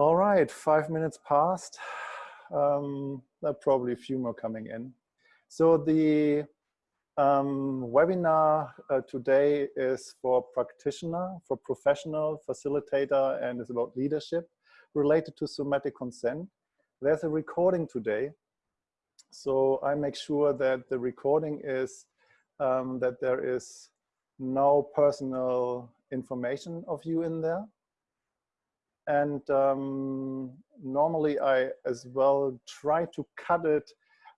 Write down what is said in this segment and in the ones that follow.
All right, five minutes past. Um, there are probably a few more coming in. So the um, webinar uh, today is for practitioner, for professional, facilitator, and is about leadership related to somatic consent. There's a recording today. So I make sure that the recording is um, that there is no personal information of you in there. And um, normally I as well try to cut it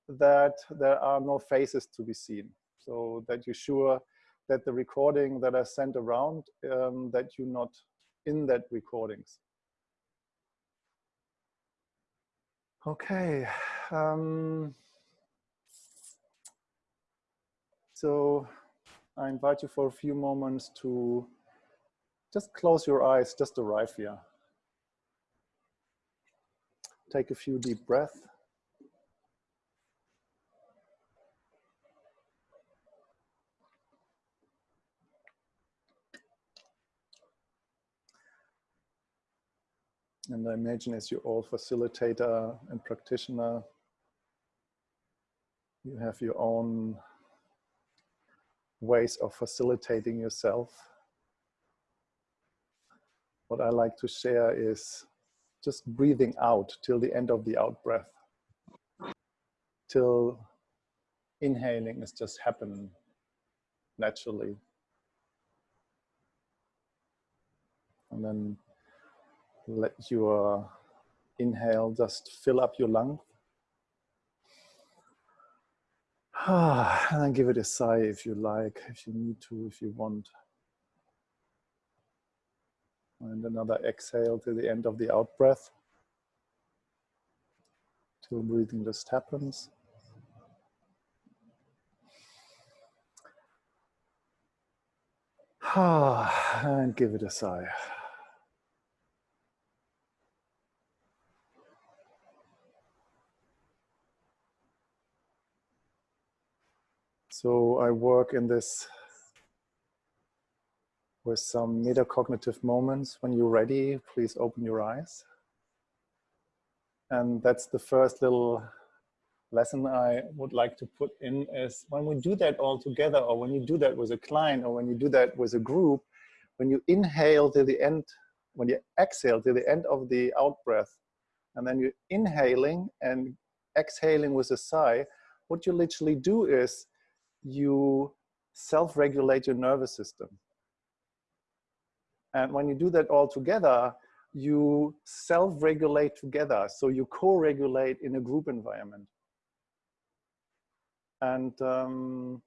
that there are no faces to be seen. So that you're sure that the recording that I sent around, um, that you're not in that recordings. Okay. Um, so I invite you for a few moments to just close your eyes, just arrive here. Take a few deep breaths. And I imagine as you're all facilitator and practitioner, you have your own ways of facilitating yourself. What I like to share is just breathing out till the end of the out breath. Till inhaling is just happening naturally. And then let your inhale just fill up your lung. and then give it a sigh if you like, if you need to, if you want. And another exhale to the end of the out breath. Till breathing just happens. and give it a sigh. So I work in this with some metacognitive moments. When you're ready, please open your eyes. And that's the first little lesson I would like to put in is when we do that all together or when you do that with a client or when you do that with a group, when you inhale to the end, when you exhale to the end of the out breath, and then you're inhaling and exhaling with a sigh, what you literally do is you self-regulate your nervous system. And when you do that all together, you self-regulate together. So you co-regulate in a group environment. And um,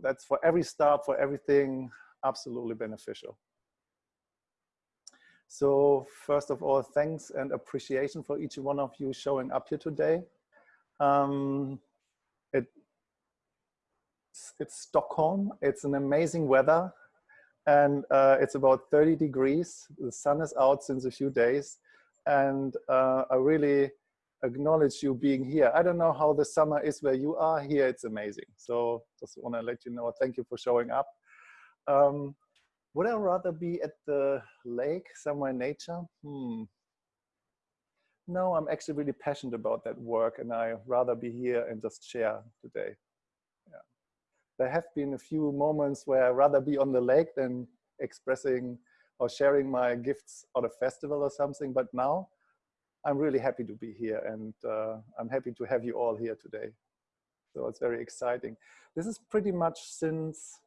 that's for every start, for everything, absolutely beneficial. So first of all, thanks and appreciation for each one of you showing up here today. Um, it it's Stockholm. It's an amazing weather and uh, it's about 30 degrees. The sun is out since a few days and uh, I really acknowledge you being here. I don't know how the summer is where you are here. It's amazing. So just want to let you know, thank you for showing up. Um, would I rather be at the lake somewhere in nature? Hmm. No, I'm actually really passionate about that work and I rather be here and just share today there have been a few moments where I'd rather be on the lake than expressing or sharing my gifts at a festival or something. But now I'm really happy to be here and uh, I'm happy to have you all here today. So it's very exciting. This is pretty much since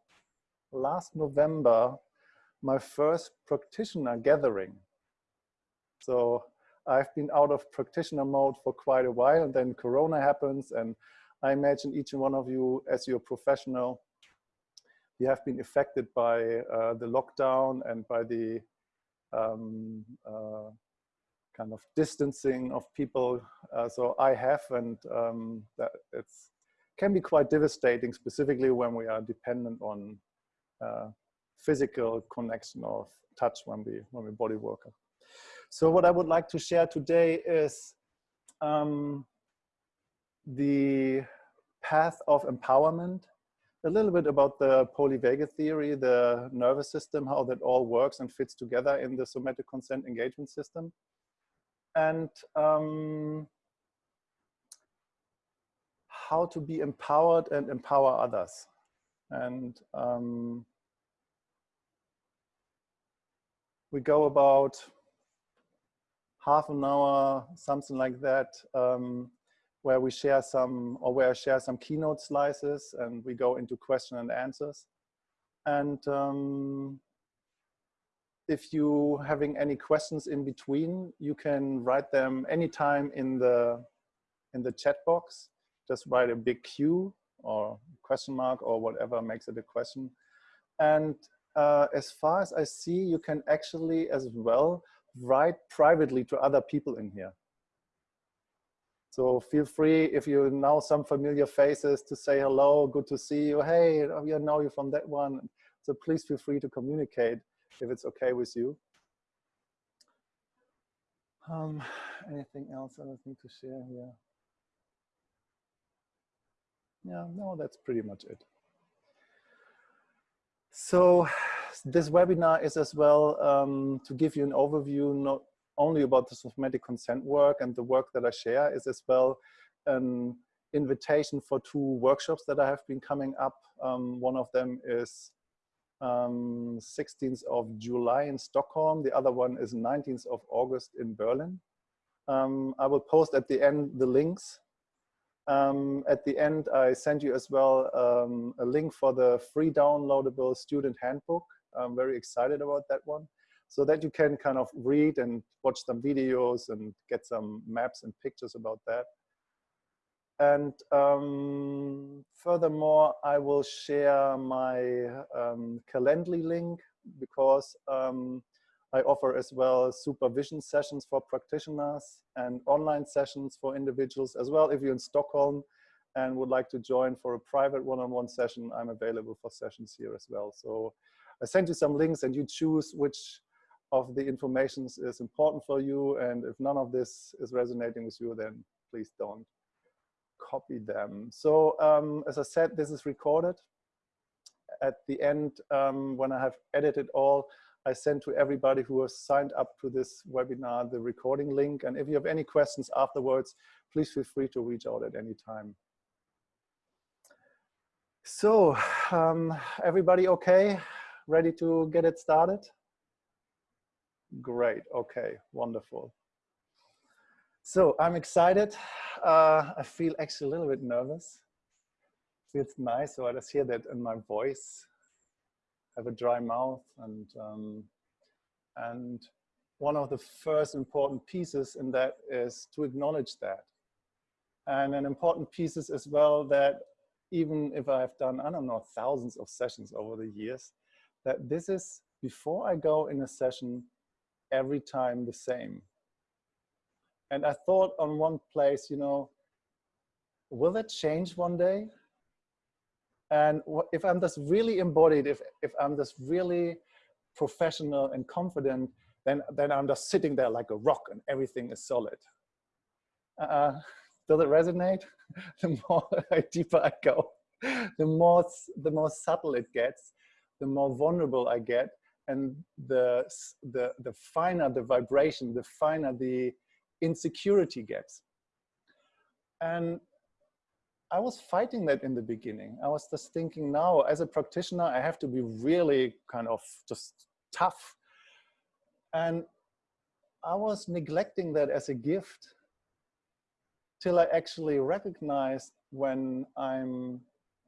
last November, my first practitioner gathering. So I've been out of practitioner mode for quite a while and then Corona happens and I imagine each and one of you, as your professional, you have been affected by uh, the lockdown and by the um, uh, kind of distancing of people. Uh, so I have, and um, that can be quite devastating, specifically when we are dependent on uh, physical connection of touch when we when we body worker. So what I would like to share today is um, the path of empowerment a little bit about the polyvagal theory, the nervous system, how that all works and fits together in the somatic consent engagement system. And um, how to be empowered and empower others. And um, we go about half an hour, something like that, um, where we share some, or where I share some keynote slices and we go into question and answers. And um, if you having any questions in between, you can write them anytime in the, in the chat box. Just write a big Q or question mark or whatever makes it a question. And uh, as far as I see, you can actually as well write privately to other people in here. So feel free, if you know some familiar faces, to say hello, good to see you. Hey, I know you from that one. So please feel free to communicate if it's okay with you. Um, anything else I need to share here? Yeah, no, that's pretty much it. So this webinar is as well um, to give you an overview, not only about the somatic consent work and the work that I share is as well an invitation for two workshops that I have been coming up. Um, one of them is um, 16th of July in Stockholm. The other one is 19th of August in Berlin. Um, I will post at the end the links. Um, at the end, I send you as well um, a link for the free downloadable student handbook. I'm very excited about that one so that you can kind of read and watch some videos and get some maps and pictures about that. And um, furthermore, I will share my um, Calendly link because um, I offer as well supervision sessions for practitioners and online sessions for individuals as well. If you're in Stockholm and would like to join for a private one-on-one -on -one session, I'm available for sessions here as well. So I send you some links and you choose which of the information is important for you. And if none of this is resonating with you, then please don't copy them. So um, as I said, this is recorded. At the end, um, when I have edited all, I send to everybody who has signed up to this webinar the recording link. And if you have any questions afterwards, please feel free to reach out at any time. So um, everybody okay? Ready to get it started? Great, okay, wonderful. So I'm excited. Uh, I feel actually a little bit nervous. Feels nice, so I just hear that in my voice. I have a dry mouth and, um, and one of the first important pieces in that is to acknowledge that. And an important piece is as well that even if I've done, I don't know, thousands of sessions over the years, that this is, before I go in a session, every time the same. And I thought on one place, you know, will that change one day? And if I'm just really embodied, if, if I'm just really professional and confident, then, then I'm just sitting there like a rock and everything is solid. Uh, does it resonate? the more deeper I go, the more, the more subtle it gets, the more vulnerable I get, and the, the, the finer the vibration, the finer the insecurity gets. And I was fighting that in the beginning. I was just thinking now, as a practitioner, I have to be really kind of just tough. And I was neglecting that as a gift till I actually recognized when I'm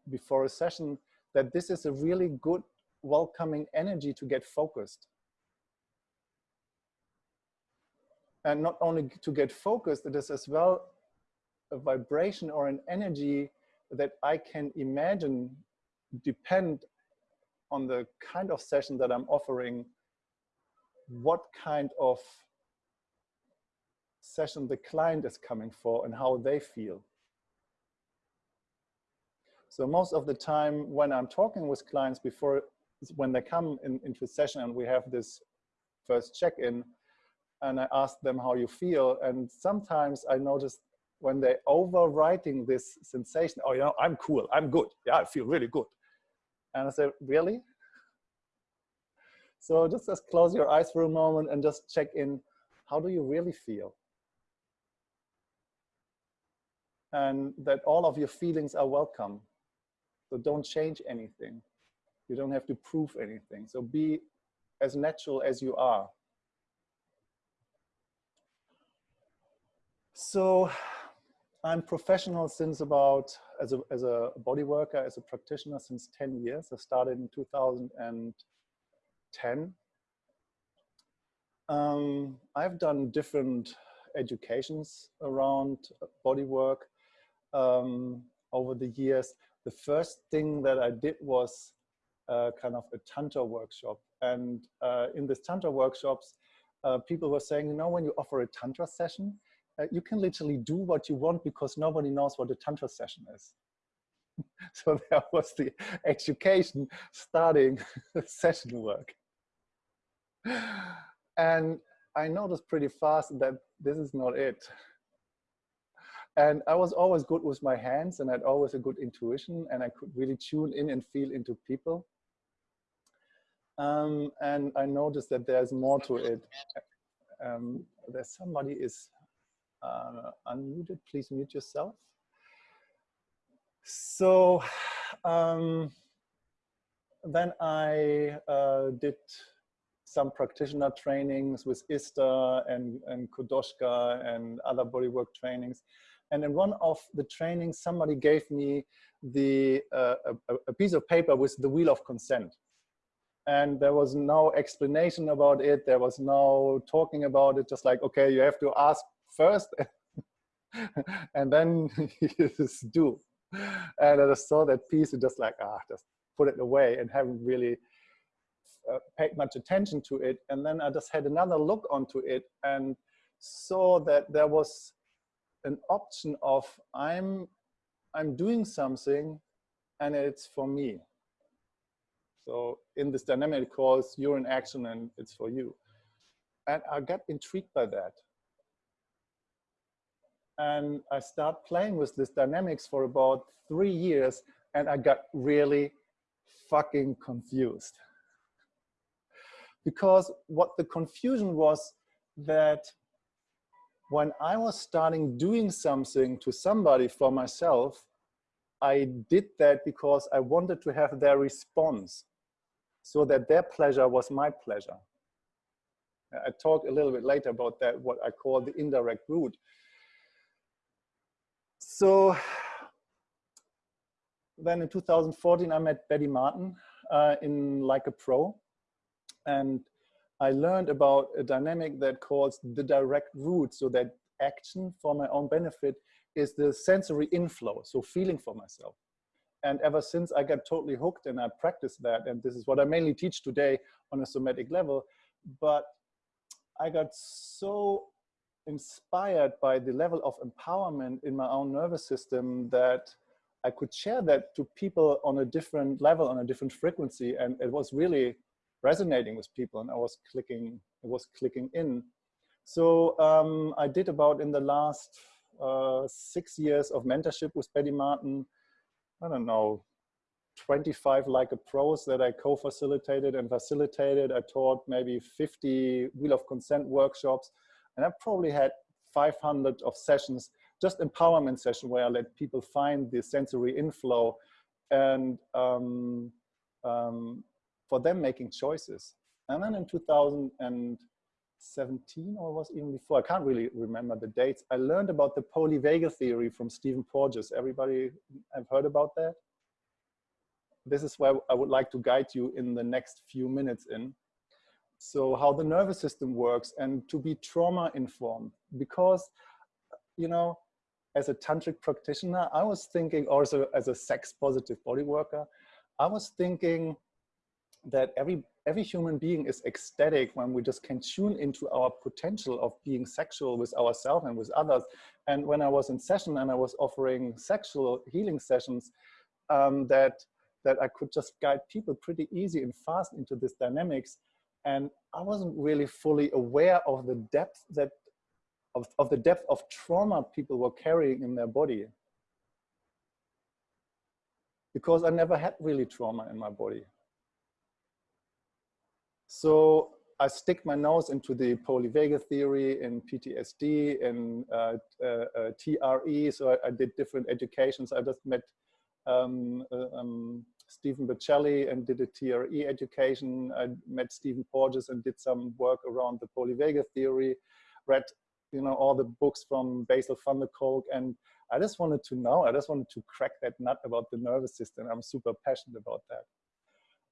before a session that this is a really good welcoming energy to get focused. And not only to get focused, it is as well a vibration or an energy that I can imagine depend on the kind of session that I'm offering, what kind of session the client is coming for and how they feel. So most of the time when I'm talking with clients before when they come in, into session and we have this first check-in and I ask them how you feel. And sometimes I notice when they're overwriting this sensation, oh, you know, I'm cool, I'm good. Yeah, I feel really good. And I say, really? So just, just close your eyes for a moment and just check in, how do you really feel? And that all of your feelings are welcome. So don't change anything. You don't have to prove anything. So be as natural as you are. So I'm professional since about, as a, as a body worker, as a practitioner since 10 years. I started in 2010. Um, I've done different educations around body work um, over the years. The first thing that I did was kind of a Tantra workshop. And uh, in this Tantra workshops, uh, people were saying, you know, when you offer a Tantra session, uh, you can literally do what you want because nobody knows what a Tantra session is. so there was the education starting session work. And I noticed pretty fast that this is not it. And I was always good with my hands and I had always a good intuition and I could really tune in and feel into people. Um, and I noticed that there's more to it. Um, there's somebody is uh, unmuted, please mute yourself. So um, then I uh, did some practitioner trainings with ISTA and, and Quodoushka and other bodywork trainings. And in one of the trainings, somebody gave me the uh, a, a, piece of paper with the wheel of consent. And there was no explanation about it. There was no talking about it. Just like, okay, you have to ask first and then you just do. And I just saw that piece and just like, ah, just put it away and haven't really uh, paid much attention to it. And then I just had another look onto it and saw that there was an option of I'm, I'm doing something and it's for me. So in this dynamic, it calls you're in action and it's for you. And I got intrigued by that. And I started playing with this dynamics for about three years and I got really fucking confused. Because what the confusion was that when I was starting doing something to somebody for myself, I did that because I wanted to have their response so that their pleasure was my pleasure. I talk a little bit later about that, what I call the indirect route. So then in 2014, I met Betty Martin uh, in Like a Pro. And I learned about a dynamic that calls the direct route. So that action for my own benefit is the sensory inflow, so feeling for myself. And ever since I got totally hooked and I practiced that, and this is what I mainly teach today on a somatic level, but I got so inspired by the level of empowerment in my own nervous system that I could share that to people on a different level, on a different frequency. And it was really resonating with people and I was clicking, it was clicking in. So um, I did about in the last uh, six years of mentorship with Betty Martin, I don't know, 25 like a pros that I co-facilitated and facilitated. I taught maybe 50 wheel of consent workshops and I probably had 500 of sessions, just empowerment session where I let people find the sensory inflow and um, um, for them making choices. And then in 2017 or was even before, I can't really remember the dates, I learned about the polyvagal theory from Stephen Porges. Everybody have heard about that? This is where I would like to guide you in the next few minutes in so how the nervous system works and to be trauma informed because you know as a tantric practitioner i was thinking also as a sex positive body worker i was thinking that every every human being is ecstatic when we just can tune into our potential of being sexual with ourselves and with others and when i was in session and i was offering sexual healing sessions um, that that i could just guide people pretty easy and fast into this dynamics and I wasn't really fully aware of the depth that of, of the depth of trauma people were carrying in their body. because I never had really trauma in my body. So I stick my nose into the polyvagal theory in PTSD and uh, uh, uh, TRE. So I, I, did different educations. I just met um, uh, um, Stephen Berceli and did a TRE education. I met Stephen Porges and did some work around the polyvagal theory. Read, you know, all the books from Bessel van der Kolk, and I just wanted to know. I just wanted to crack that nut about the nervous system. I'm super passionate about that.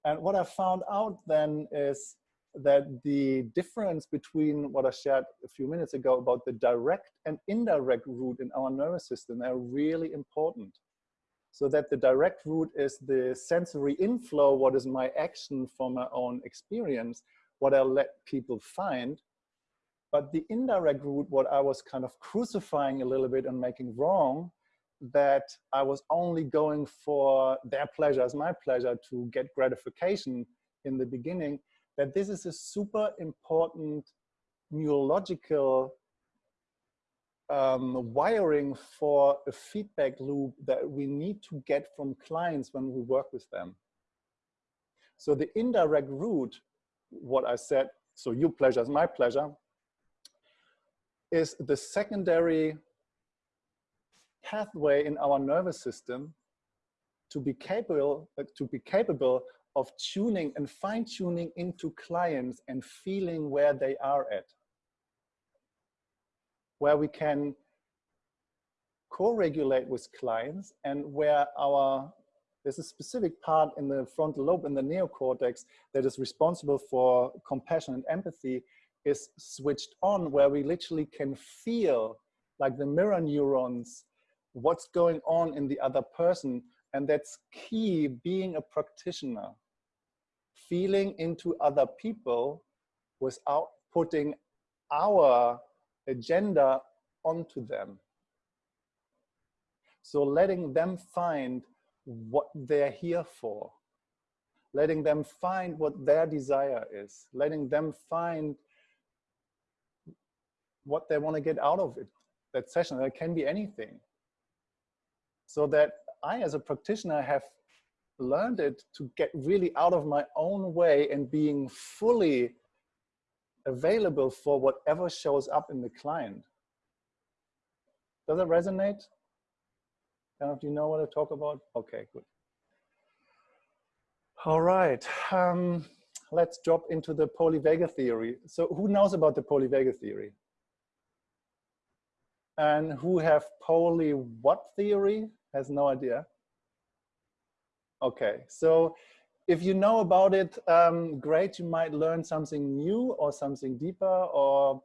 And what I found out then is that the difference between what I shared a few minutes ago about the direct and indirect route in our nervous system are really important. So that the direct route is the sensory inflow, what is my action from my own experience, what I let people find. But the indirect route, what I was kind of crucifying a little bit and making wrong, that I was only going for their pleasure as my pleasure to get gratification in the beginning, that this is a super important neurological um, wiring for a feedback loop that we need to get from clients when we work with them. So the indirect route, what I said, so your pleasure is my pleasure, is the secondary pathway in our nervous system to be capable uh, to be capable of tuning and fine tuning into clients and feeling where they are at. Where we can co-regulate with clients and where our, there's a specific part in the frontal lobe in the neocortex that is responsible for compassion and empathy is switched on where we literally can feel like the mirror neurons, what's going on in the other person. And that's key being a practitioner feeling into other people without putting our agenda onto them. So letting them find what they're here for, letting them find what their desire is, letting them find what they want to get out of it, that session. That can be anything. So that I, as a practitioner, have learned it to get really out of my own way and being fully available for whatever shows up in the client. Does it resonate? Kind of, do you know what I talk about? Okay, good. All right, um, let's drop into the polyvagal theory. So who knows about the polyvagal theory? And who have poly what theory? Has no idea. Okay, so if you know about it, um, great, you might learn something new or something deeper, or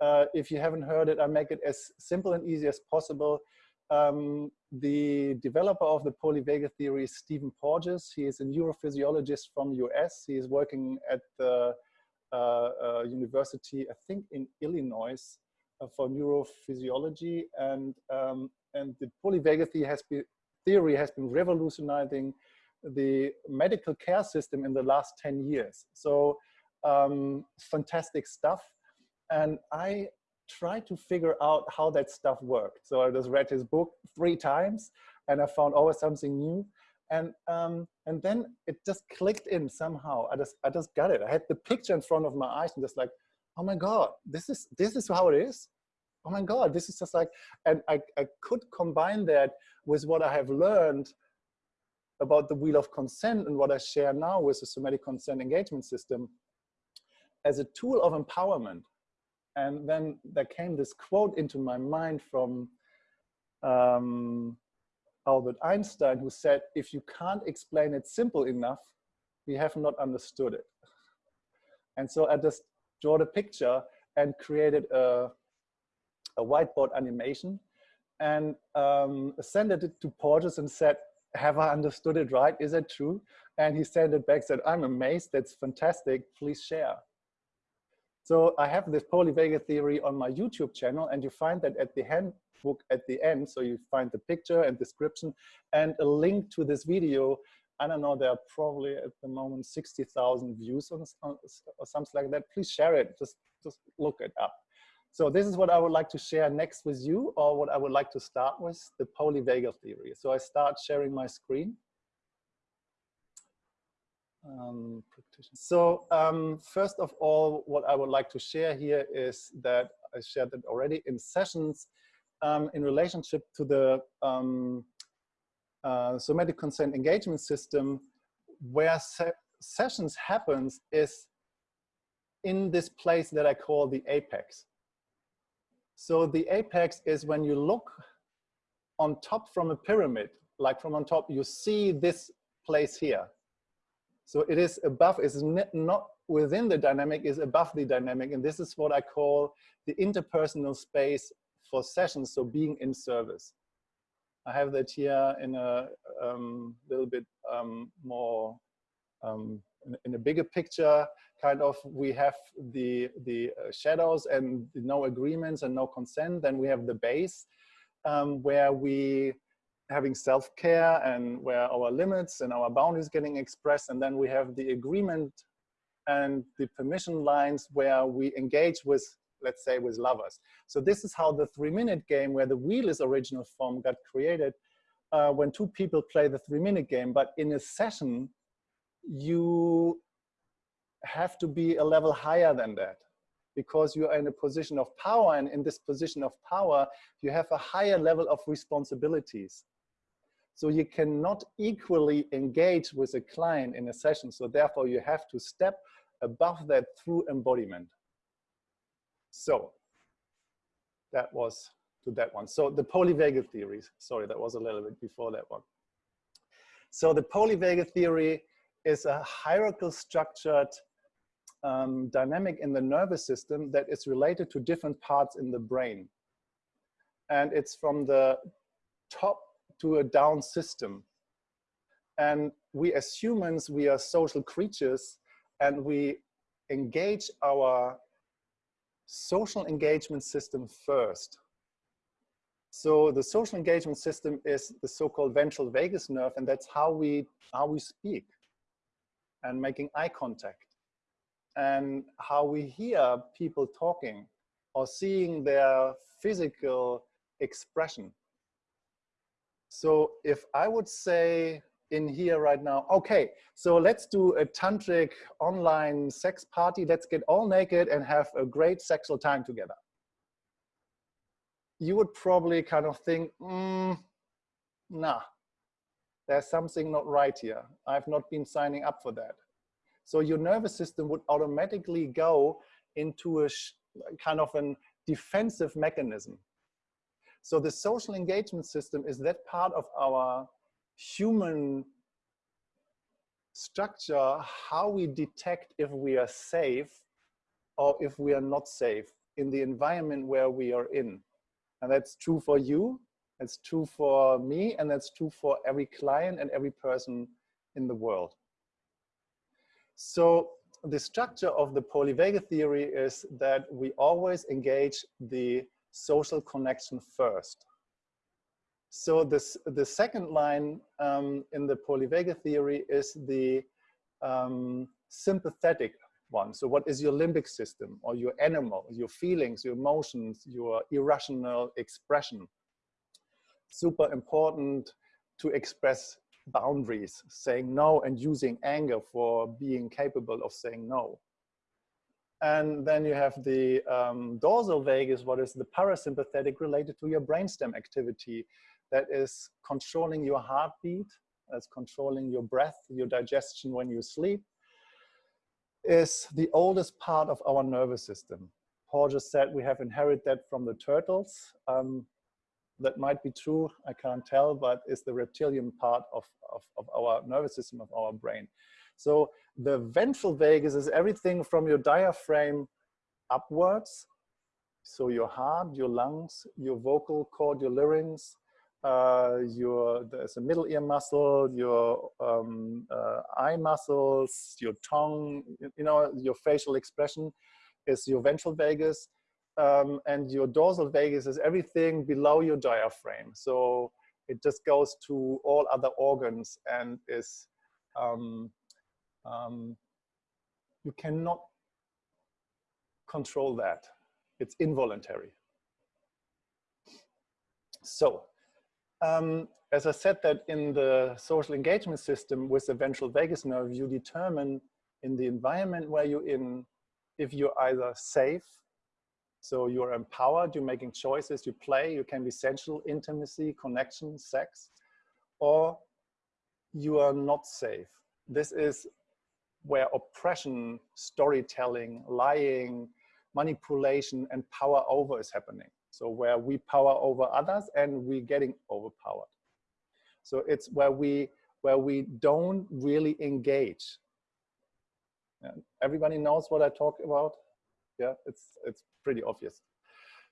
uh, if you haven't heard it, I make it as simple and easy as possible. Um, the developer of the polyvagal theory is Stephen Porges. He is a neurophysiologist from US. He is working at the uh, uh, university, I think in Illinois, uh, for neurophysiology. And, um, and the polyvagal theory has been, theory has been revolutionizing the medical care system in the last 10 years. So um, fantastic stuff. And I tried to figure out how that stuff worked. So I just read his book three times and I found always something new. And, um, and then it just clicked in somehow. I just, I just got it. I had the picture in front of my eyes and just like, oh my God, this is, this is how it is. Oh my God, this is just like, and I, I could combine that with what I have learned about the wheel of consent and what I share now with the somatic consent engagement system as a tool of empowerment. And then there came this quote into my mind from um, Albert Einstein, who said, if you can't explain it simple enough, you have not understood it. And so I just drew the picture and created a, a whiteboard animation and um, sent it to Porges and said, have I understood it right? Is it true? And he sent it back, said, I'm amazed, that's fantastic, please share. So I have this polyvagal theory on my YouTube channel and you find that at the handbook at the end, so you find the picture and description and a link to this video. I don't know, there are probably at the moment 60,000 views on, or something like that. Please share it, just, just look it up. So this is what I would like to share next with you or what I would like to start with, the polyvagal theory. So I start sharing my screen. Um, so um, first of all, what I would like to share here is that I shared it already in sessions um, in relationship to the um, uh, somatic consent engagement system where se sessions happens is in this place that I call the apex. So the apex is when you look on top from a pyramid, like from on top, you see this place here. So it is above, is not within the dynamic, is above the dynamic. And this is what I call the interpersonal space for sessions, so being in service. I have that here in a um, little bit um, more, um, in, in, a bigger picture, kind of, we have the, the uh, shadows and no agreements and no consent. Then we have the base um, where we having self-care and where our limits and our boundaries getting expressed. And then we have the agreement and the permission lines where we engage with, let's say, with lovers. So this is how the three-minute game, where the wheel is original form, got created uh, when two people play the three-minute game. But in a session, you have to be a level higher than that because you are in a position of power and in this position of power you have a higher level of responsibilities so you cannot equally engage with a client in a session. So therefore you have to step above that through embodiment. So that was to that one. So the polyvagal theory, sorry, that was a little bit before that one. So the polyvagal theory is a hierarchical structured um, dynamic in the nervous system that is related to different parts in the brain. And it's from the top to a down system. And we as humans, we are social creatures and we engage our social engagement system first. So the social engagement system is the so-called ventral vagus nerve, and that's how we, how we speak and making eye contact and how we hear people talking or seeing their physical expression. So if I would say in here right now, okay, so let's do a tantric online sex party. Let's get all naked and have a great sexual time together. You would probably kind of think, mm, nah, there's something not right here. I've not been signing up for that. So your nervous system would automatically go into a kind of a defensive mechanism. So the social engagement system is that part of our human structure, how we detect if we are safe or if we are not safe in the environment where we are in. And that's true for you, that's true for me, and that's true for every client and every person in the world. So the structure of the polyvagal theory is that we always engage the social connection first. So this, the second line um, in the polyvagal theory is the um, sympathetic one. So what is your limbic system or your animal, your feelings, your emotions, your irrational expression? Super important to express boundaries, saying no and using anger for being capable of saying no. And then you have the um, dorsal vagus, what is the parasympathetic related to your brainstem activity that is controlling your heartbeat, that's controlling your breath, your digestion when you sleep, is the oldest part of our nervous system. Paul just said we have inherited that from the turtles. Um, that might be true, I can't tell, but it's the reptilian part of, of, of our nervous system, of our brain. So the ventral vagus is everything from your diaphragm upwards. So your heart, your lungs, your vocal cord, your larynx, uh, your there's a middle ear muscle, your um, uh, eye muscles, your tongue, you know, your facial expression is your ventral vagus, um, and your dorsal vagus is everything below your diaphragm. So it just goes to all other organs and is um, um, you cannot control that. It's involuntary. So um, as I said that in the social engagement system with the ventral vagus nerve, you determine in the environment where you're in, if you're either safe, so you're empowered, you're making choices, you play, you can be sensual, intimacy, connection, sex, or you are not safe. This is where oppression, storytelling, lying, manipulation, and power over is happening. So where we power over others and we're getting overpowered. So it's where we where we don't really engage. Everybody knows what I talk about. Yeah, it's it's pretty obvious.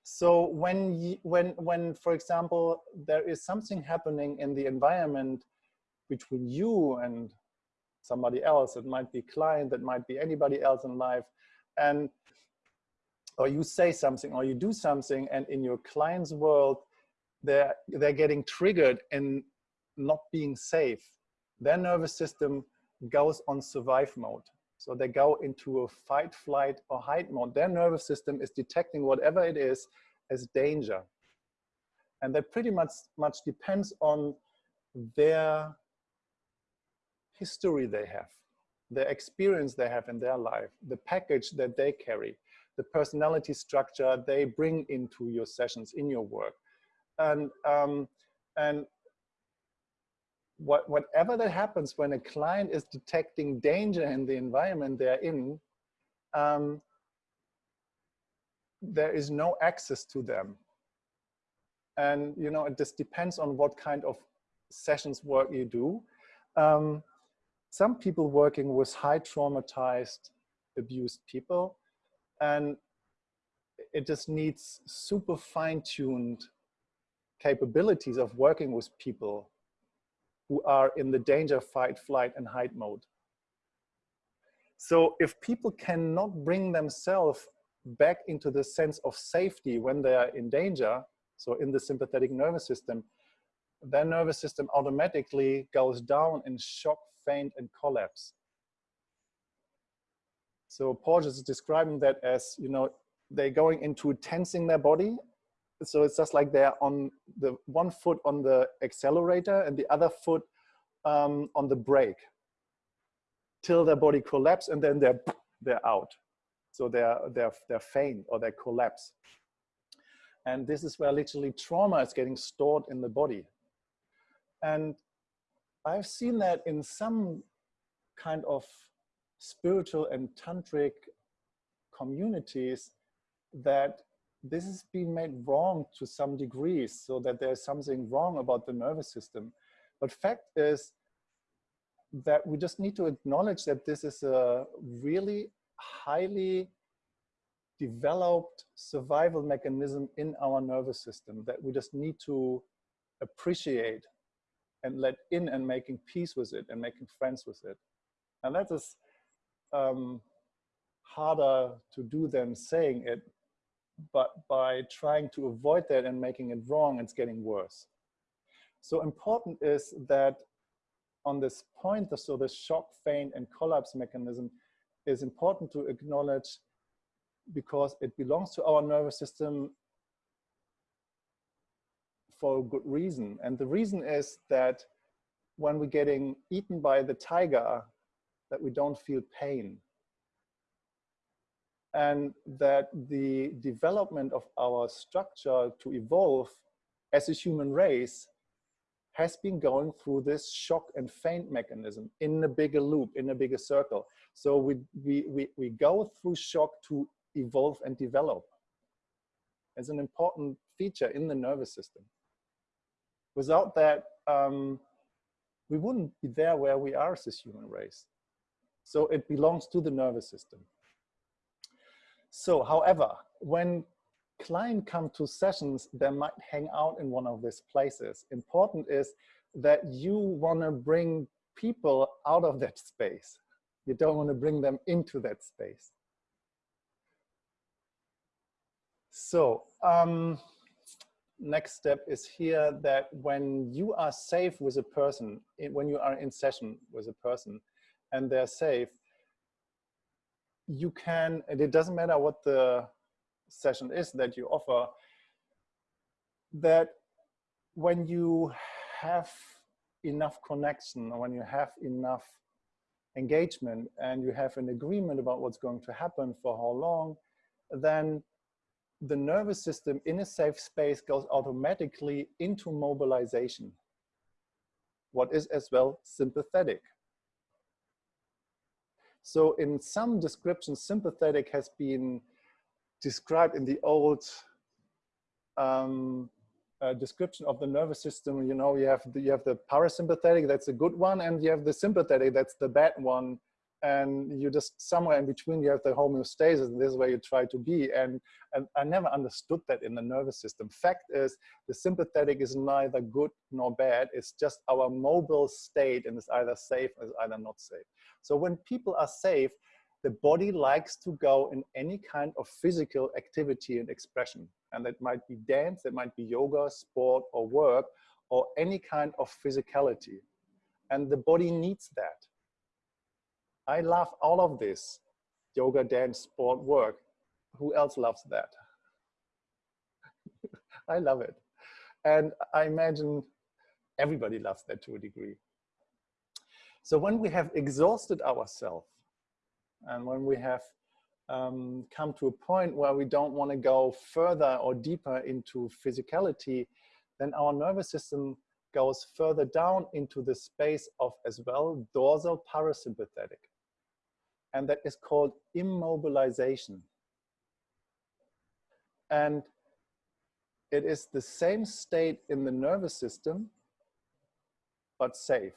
So when you, when when for example there is something happening in the environment between you and somebody else, it might be client, it might be anybody else in life, and or you say something or you do something and in your client's world they're they're getting triggered and not being safe their nervous system goes on survive mode so they go into a fight flight or hide mode their nervous system is detecting whatever it is as danger and that pretty much much depends on their history they have the experience they have in their life the package that they carry the personality structure they bring into your sessions in your work. And, um, and what, whatever that happens when a client is detecting danger in the environment they're in, um, there is no access to them. And you know, it just depends on what kind of sessions work you do. Um, some people working with high traumatized, abused people, and it just needs super fine-tuned capabilities of working with people who are in the danger, fight, flight, and hide mode. So if people cannot bring themselves back into the sense of safety when they are in danger, so in the sympathetic nervous system, their nervous system automatically goes down in shock, faint, and collapse. So Porges is describing that as, you know, they're going into tensing their body. So it's just like they're on the one foot on the accelerator and the other foot um, on the brake till their body collapse and then they're, they're out. So they're, they're, they're faint or they collapse. And this is where literally trauma is getting stored in the body. And I've seen that in some kind of spiritual and tantric communities that this is being made wrong to some degrees so that there's something wrong about the nervous system. But fact is that we just need to acknowledge that this is a really highly developed survival mechanism in our nervous system that we just need to appreciate and let in and making peace with it and making friends with it. And that is um, harder to do than saying it, but by trying to avoid that and making it wrong, it's getting worse. So important is that on this point, so the shock, faint, and collapse mechanism is important to acknowledge because it belongs to our nervous system for a good reason. And the reason is that when we're getting eaten by the tiger, that we don't feel pain. And that the development of our structure to evolve as a human race has been going through this shock and faint mechanism in a bigger loop, in a bigger circle. So we, we, we, we go through shock to evolve and develop as an important feature in the nervous system. Without that, um, we wouldn't be there where we are as a human race. So it belongs to the nervous system. So however, when client come to sessions, they might hang out in one of these places. Important is that you want to bring people out of that space. You don't want to bring them into that space. So um, next step is here that when you are safe with a person, when you are in session with a person, and they're safe, you can, and it doesn't matter what the session is that you offer, that when you have enough connection or when you have enough engagement and you have an agreement about what's going to happen for how long, then the nervous system in a safe space goes automatically into mobilization. What is as well sympathetic. So in some descriptions, sympathetic has been described in the old um, uh, description of the nervous system. You know, you have the, you have the parasympathetic, that's a good one, and you have the sympathetic, that's the bad one. And you just somewhere in between, you have the homeostasis, and this is where you try to be. And, and I never understood that in the nervous system. Fact is, the sympathetic is neither good nor bad. It's just our mobile state, and it's either safe or it's either not safe. So when people are safe, the body likes to go in any kind of physical activity and expression. And that might be dance, that might be yoga, sport, or work, or any kind of physicality. And the body needs that. I love all of this yoga, dance, sport, work. Who else loves that? I love it. And I imagine everybody loves that to a degree. So when we have exhausted ourselves, and when we have um, come to a point where we don't want to go further or deeper into physicality, then our nervous system goes further down into the space of as well dorsal parasympathetic. And that is called immobilization. And it is the same state in the nervous system, but safe.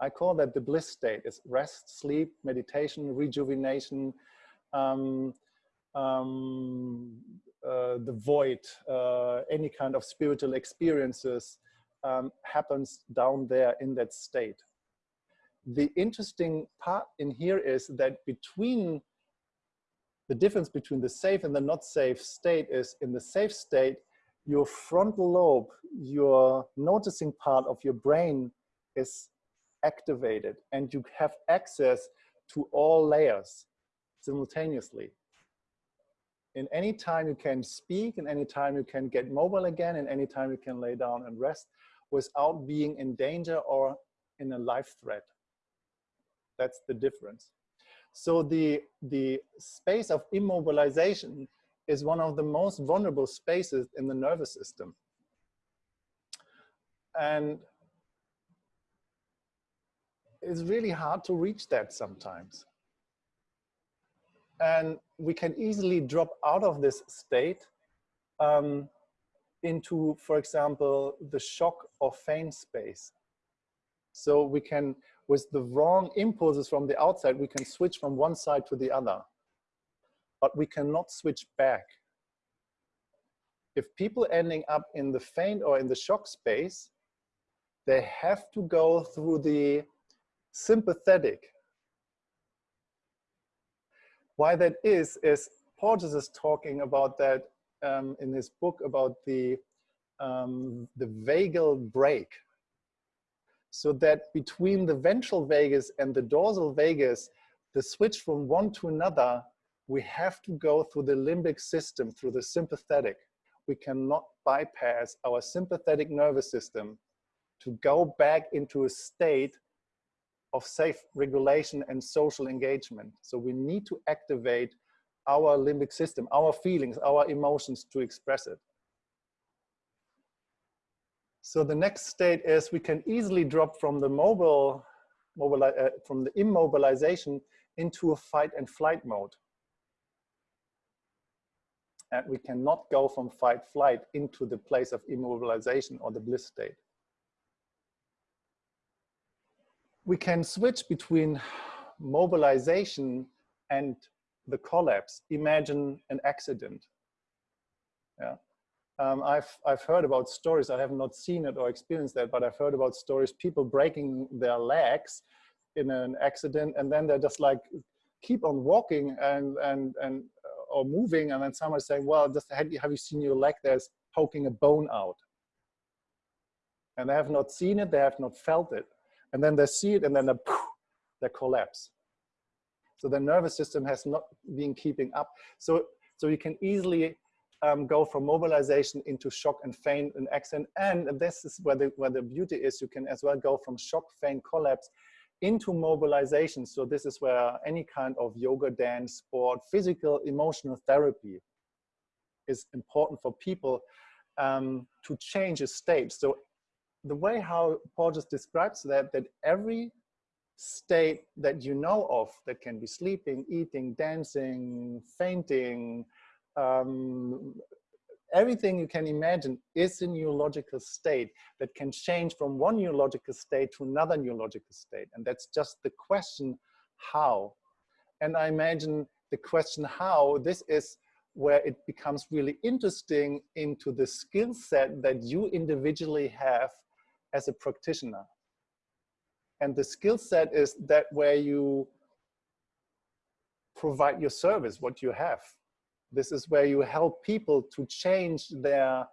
I call that the bliss state. It's rest, sleep, meditation, rejuvenation, um, um, uh, the void, uh, any kind of spiritual experiences um, happens down there in that state. The interesting part in here is that between the difference between the safe and the not safe state is in the safe state, your frontal lobe, your noticing part of your brain is activated and you have access to all layers simultaneously. In any time you can speak, in any time you can get mobile again, in any time you can lay down and rest without being in danger or in a life threat. That's the difference. So the, the space of immobilization is one of the most vulnerable spaces in the nervous system. And it's really hard to reach that sometimes. And we can easily drop out of this state um, into, for example, the shock or faint space. So we can, with the wrong impulses from the outside, we can switch from one side to the other. But we cannot switch back. If people ending up in the faint or in the shock space, they have to go through the sympathetic. Why that is, is Porges is talking about that um, in his book about the, um, the vagal brake. So that between the ventral vagus and the dorsal vagus, the switch from one to another, we have to go through the limbic system, through the sympathetic. We cannot bypass our sympathetic nervous system to go back into a state of safe regulation and social engagement. So we need to activate our limbic system, our feelings, our emotions to express it. So the next state is we can easily drop from the mobile, uh, from the immobilization into a fight and flight mode. And we cannot go from fight flight into the place of immobilization or the bliss state we can switch between mobilization and the collapse. Imagine an accident. Yeah. Um, I've, I've heard about stories, I have not seen it or experienced that, but I've heard about stories, people breaking their legs in an accident and then they're just like, keep on walking and, and, and uh, or moving and then someone's saying, well, just have you, have you seen your leg? There's poking a bone out. And they have not seen it, they have not felt it and then they see it and then they, they collapse. So the nervous system has not been keeping up. So, so you can easily um, go from mobilization into shock and faint and accent. And this is where the, where the beauty is. You can as well go from shock, faint, collapse into mobilization. So this is where any kind of yoga, dance, sport, physical, emotional therapy is important for people um, to change a state. So the way how Porges describes that, that every state that you know of that can be sleeping, eating, dancing, fainting, um, everything you can imagine is a neurological state that can change from one neurological state to another neurological state. And that's just the question, how? And I imagine the question how, this is where it becomes really interesting into the skill set that you individually have as a practitioner. And the skill set is that where you provide your service, what you have. This is where you help people to change their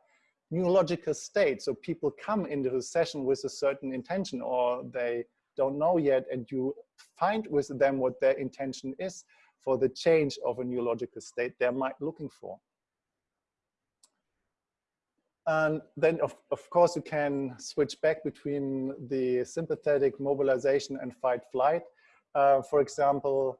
neurological state. So people come into a session with a certain intention or they don't know yet and you find with them what their intention is for the change of a neurological state they're looking for. And then, of, of course, you can switch back between the sympathetic mobilization and fight flight. Uh, for example,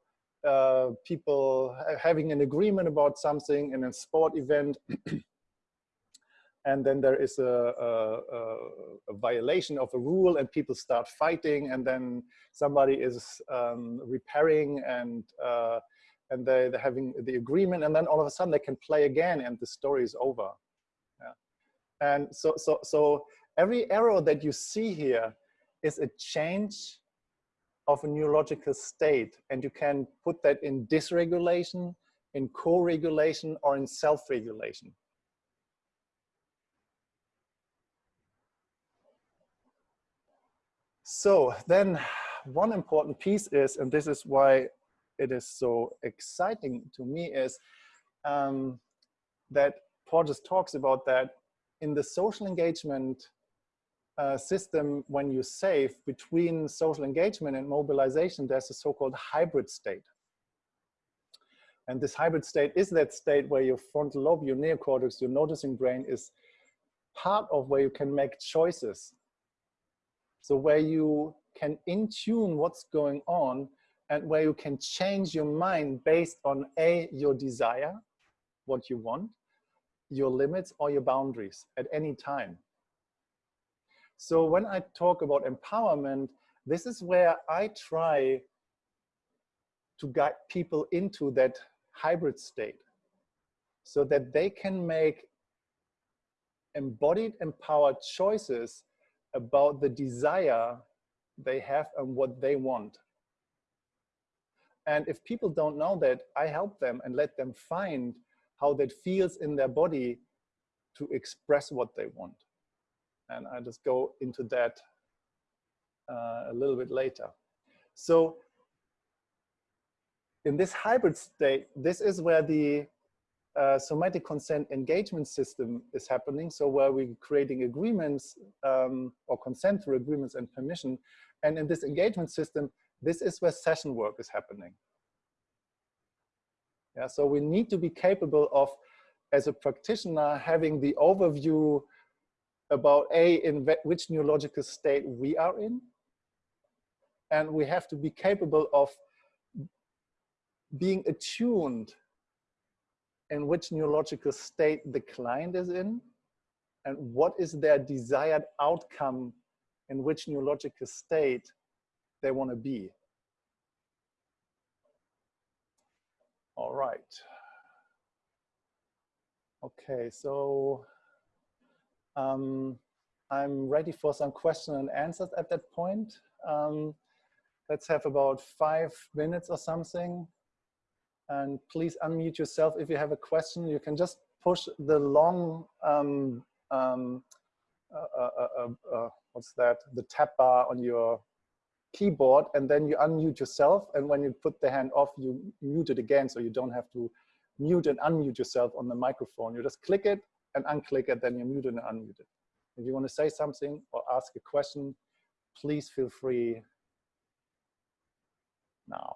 uh, people having an agreement about something in a sport event, and then there is a, a, a, violation of a rule and people start fighting and then somebody is um, repairing and uh, and they, they're having the agreement and then all of a sudden they can play again and the story is over. yeah. And so, so, so every arrow that you see here is a change of a neurological state. And you can put that in dysregulation, in co-regulation, or in self-regulation. So then one important piece is, and this is why it is so exciting to me, is um, that Porges talks about that in the social engagement uh, system, when you save between social engagement and mobilization, there's a so-called hybrid state. And this hybrid state is that state where your frontal lobe, your neocortex, your noticing brain is part of where you can make choices. So where you can in tune what's going on and where you can change your mind based on A, your desire, what you want, your limits or your boundaries at any time. So when I talk about empowerment, this is where I try to guide people into that hybrid state so that they can make embodied empowered choices about the desire they have and what they want. And if people don't know that, I help them and let them find how that feels in their body to express what they want. And I just go into that uh, a little bit later. So in this hybrid state, this is where the uh, somatic consent engagement system is happening. So where we're creating agreements um, or consent through agreements and permission. And in this engagement system, this is where session work is happening. Yeah, so we need to be capable of, as a practitioner, having the overview about A, in which neurological state we are in. And we have to be capable of being attuned in which neurological state the client is in and what is their desired outcome in which neurological state they want to be. All right. Okay, so um, I'm ready for some questions and answers at that point. Um, let's have about five minutes or something. And please unmute yourself if you have a question. You can just push the long, um, um uh, uh, uh, uh, what's that, the tab bar on your keyboard and then you unmute yourself. And when you put the hand off, you mute it again. So you don't have to mute and unmute yourself on the microphone. You just click it and unclick it, then you're muted and unmuted. If you want to say something or ask a question, please feel free now.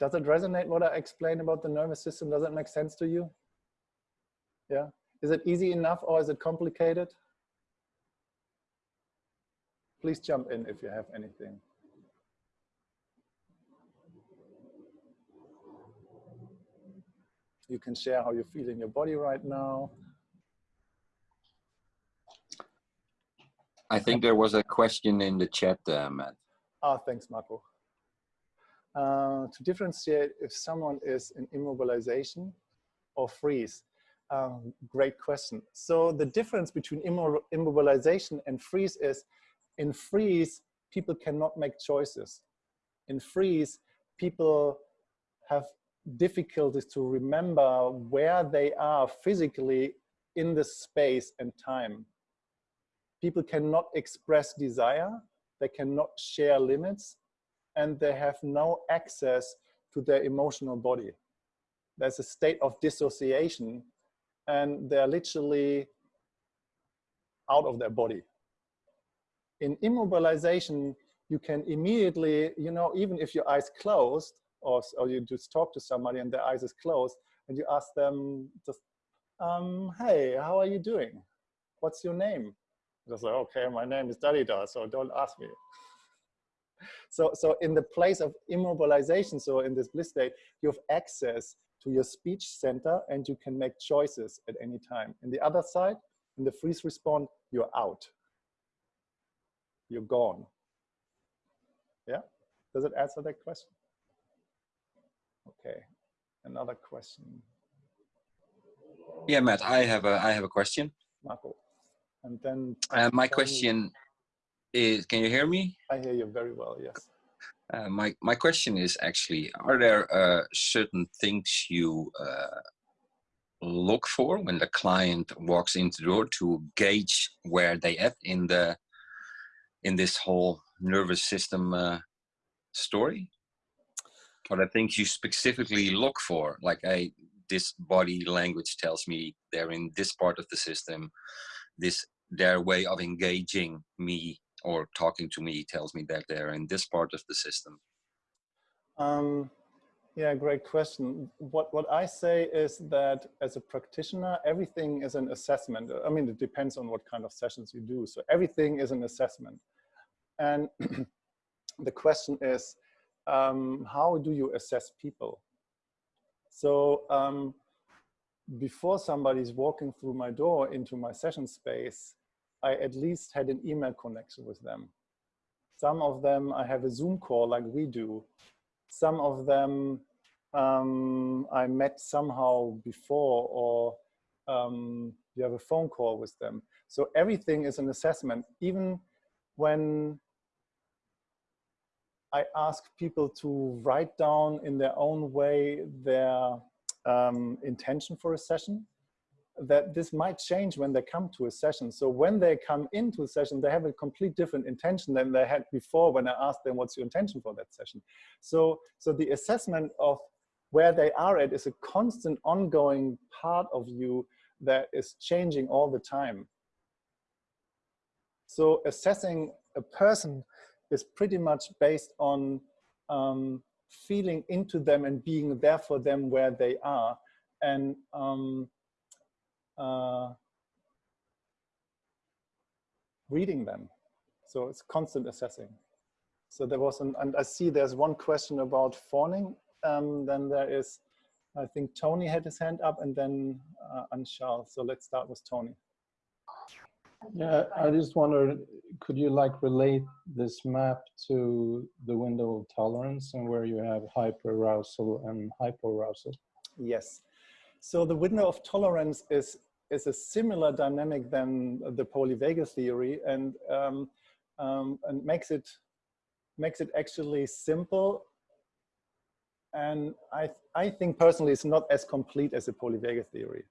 does it resonate what I explained about the nervous system? Does it make sense to you? Yeah. Is it easy enough or is it complicated? Please jump in if you have anything. You can share how you feel in your body right now. I think there was a question in the chat, uh, Matt. Ah, thanks, Marco. Uh, to differentiate if someone is in immobilization or freeze. Um, great question. So the difference between immobilization and freeze is in freeze, people cannot make choices. In freeze, people have difficulties to remember where they are physically in the space and time. People cannot express desire, they cannot share limits, and they have no access to their emotional body. There's a state of dissociation and they're literally out of their body. In immobilization, you can immediately, you know, even if your eyes closed or, or you just talk to somebody and their eyes is closed and you ask them just, um, hey, how are you doing? What's your name? Just like, okay, my name is Dalida, so don't ask me. so, so in the place of immobilization, so in this bliss state, you have access to your speech center and you can make choices at any time. In the other side, in the freeze response, you're out. You're gone. Yeah? Does it answer that question? Okay, another question. Yeah, Matt, I have a I have a question. Marco. And then uh, my question is, can you hear me? I hear you very well, yes. Uh, my, my question is actually, are there uh, certain things you uh, look for when the client walks into the door to gauge where they at in the in this whole nervous system uh, story? Are there things you specifically look for, like, hey, this body language tells me they're in this part of the system, this their way of engaging me or talking to me tells me that they're in this part of the system? Um, yeah, great question. What, what I say is that as a practitioner, everything is an assessment. I mean, it depends on what kind of sessions you do. So everything is an assessment. And the question is, um, how do you assess people? So um, before somebody's walking through my door into my session space, I at least had an email connection with them. Some of them I have a Zoom call like we do. Some of them um, I met somehow before or um, you have a phone call with them. So everything is an assessment. Even when I ask people to write down in their own way their um, intention for a session, that this might change when they come to a session. So when they come into a session, they have a complete different intention than they had before when I asked them, what's your intention for that session? So, so the assessment of where they are at is a constant ongoing part of you that is changing all the time. So assessing a person is pretty much based on um, feeling into them and being there for them where they are. And um, uh, reading them. So it's constant assessing. So there was an, and I see there's one question about fawning. Um, then there is, I think Tony had his hand up and then uh, Anshal. So let's start with Tony. Yeah, I just wondered, could you like relate this map to the window of tolerance and where you have hyperarousal and hypoarousal? Yes. So the window of tolerance is is a similar dynamic than the polyvagal theory and, um, um, and makes it makes it actually simple. And I, I think personally it's not as complete as the polyvagal theory.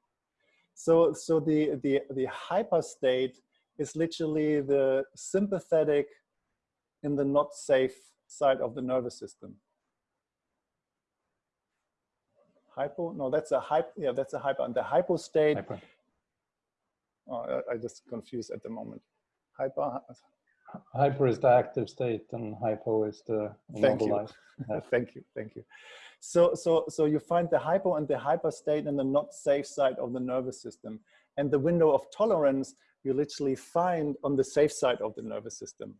So, so the, the, the hyper state is literally the sympathetic in the not safe side of the nervous system. Hypo, no, that's a hypo, yeah, that's a hyper. And the hypo state hyper. Oh, I just confused at the moment. Hyper, Hyper is the active state and hypo is the Thank you. Yeah. thank you, thank you. So, so, so you find the hypo and the hyper state in the not safe side of the nervous system. And the window of tolerance you literally find on the safe side of the nervous system.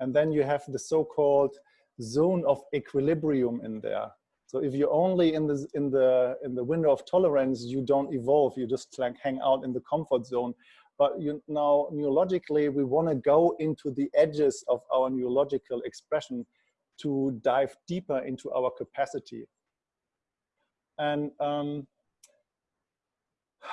And then you have the so-called zone of equilibrium in there. So if you're only in the, in, the, in the window of tolerance, you don't evolve, you just like hang out in the comfort zone. But you now neurologically, we wanna go into the edges of our neurological expression to dive deeper into our capacity. And um,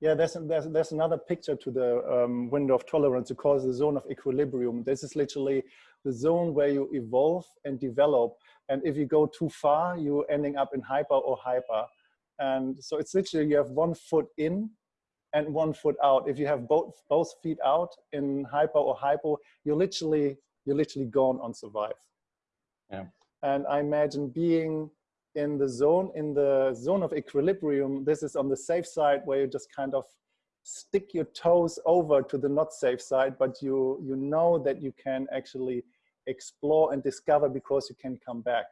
yeah, there's, there's, there's another picture to the um, window of tolerance. It calls the zone of equilibrium. This is literally the zone where you evolve and develop. And if you go too far, you're ending up in hyper or hyper. And so it's literally you have one foot in and one foot out. If you have both both feet out in hyper or hypo, you're literally you're literally gone on survive. Yeah. And I imagine being in the zone, in the zone of equilibrium, this is on the safe side where you just kind of stick your toes over to the not safe side, but you, you know that you can actually explore and discover because you can come back.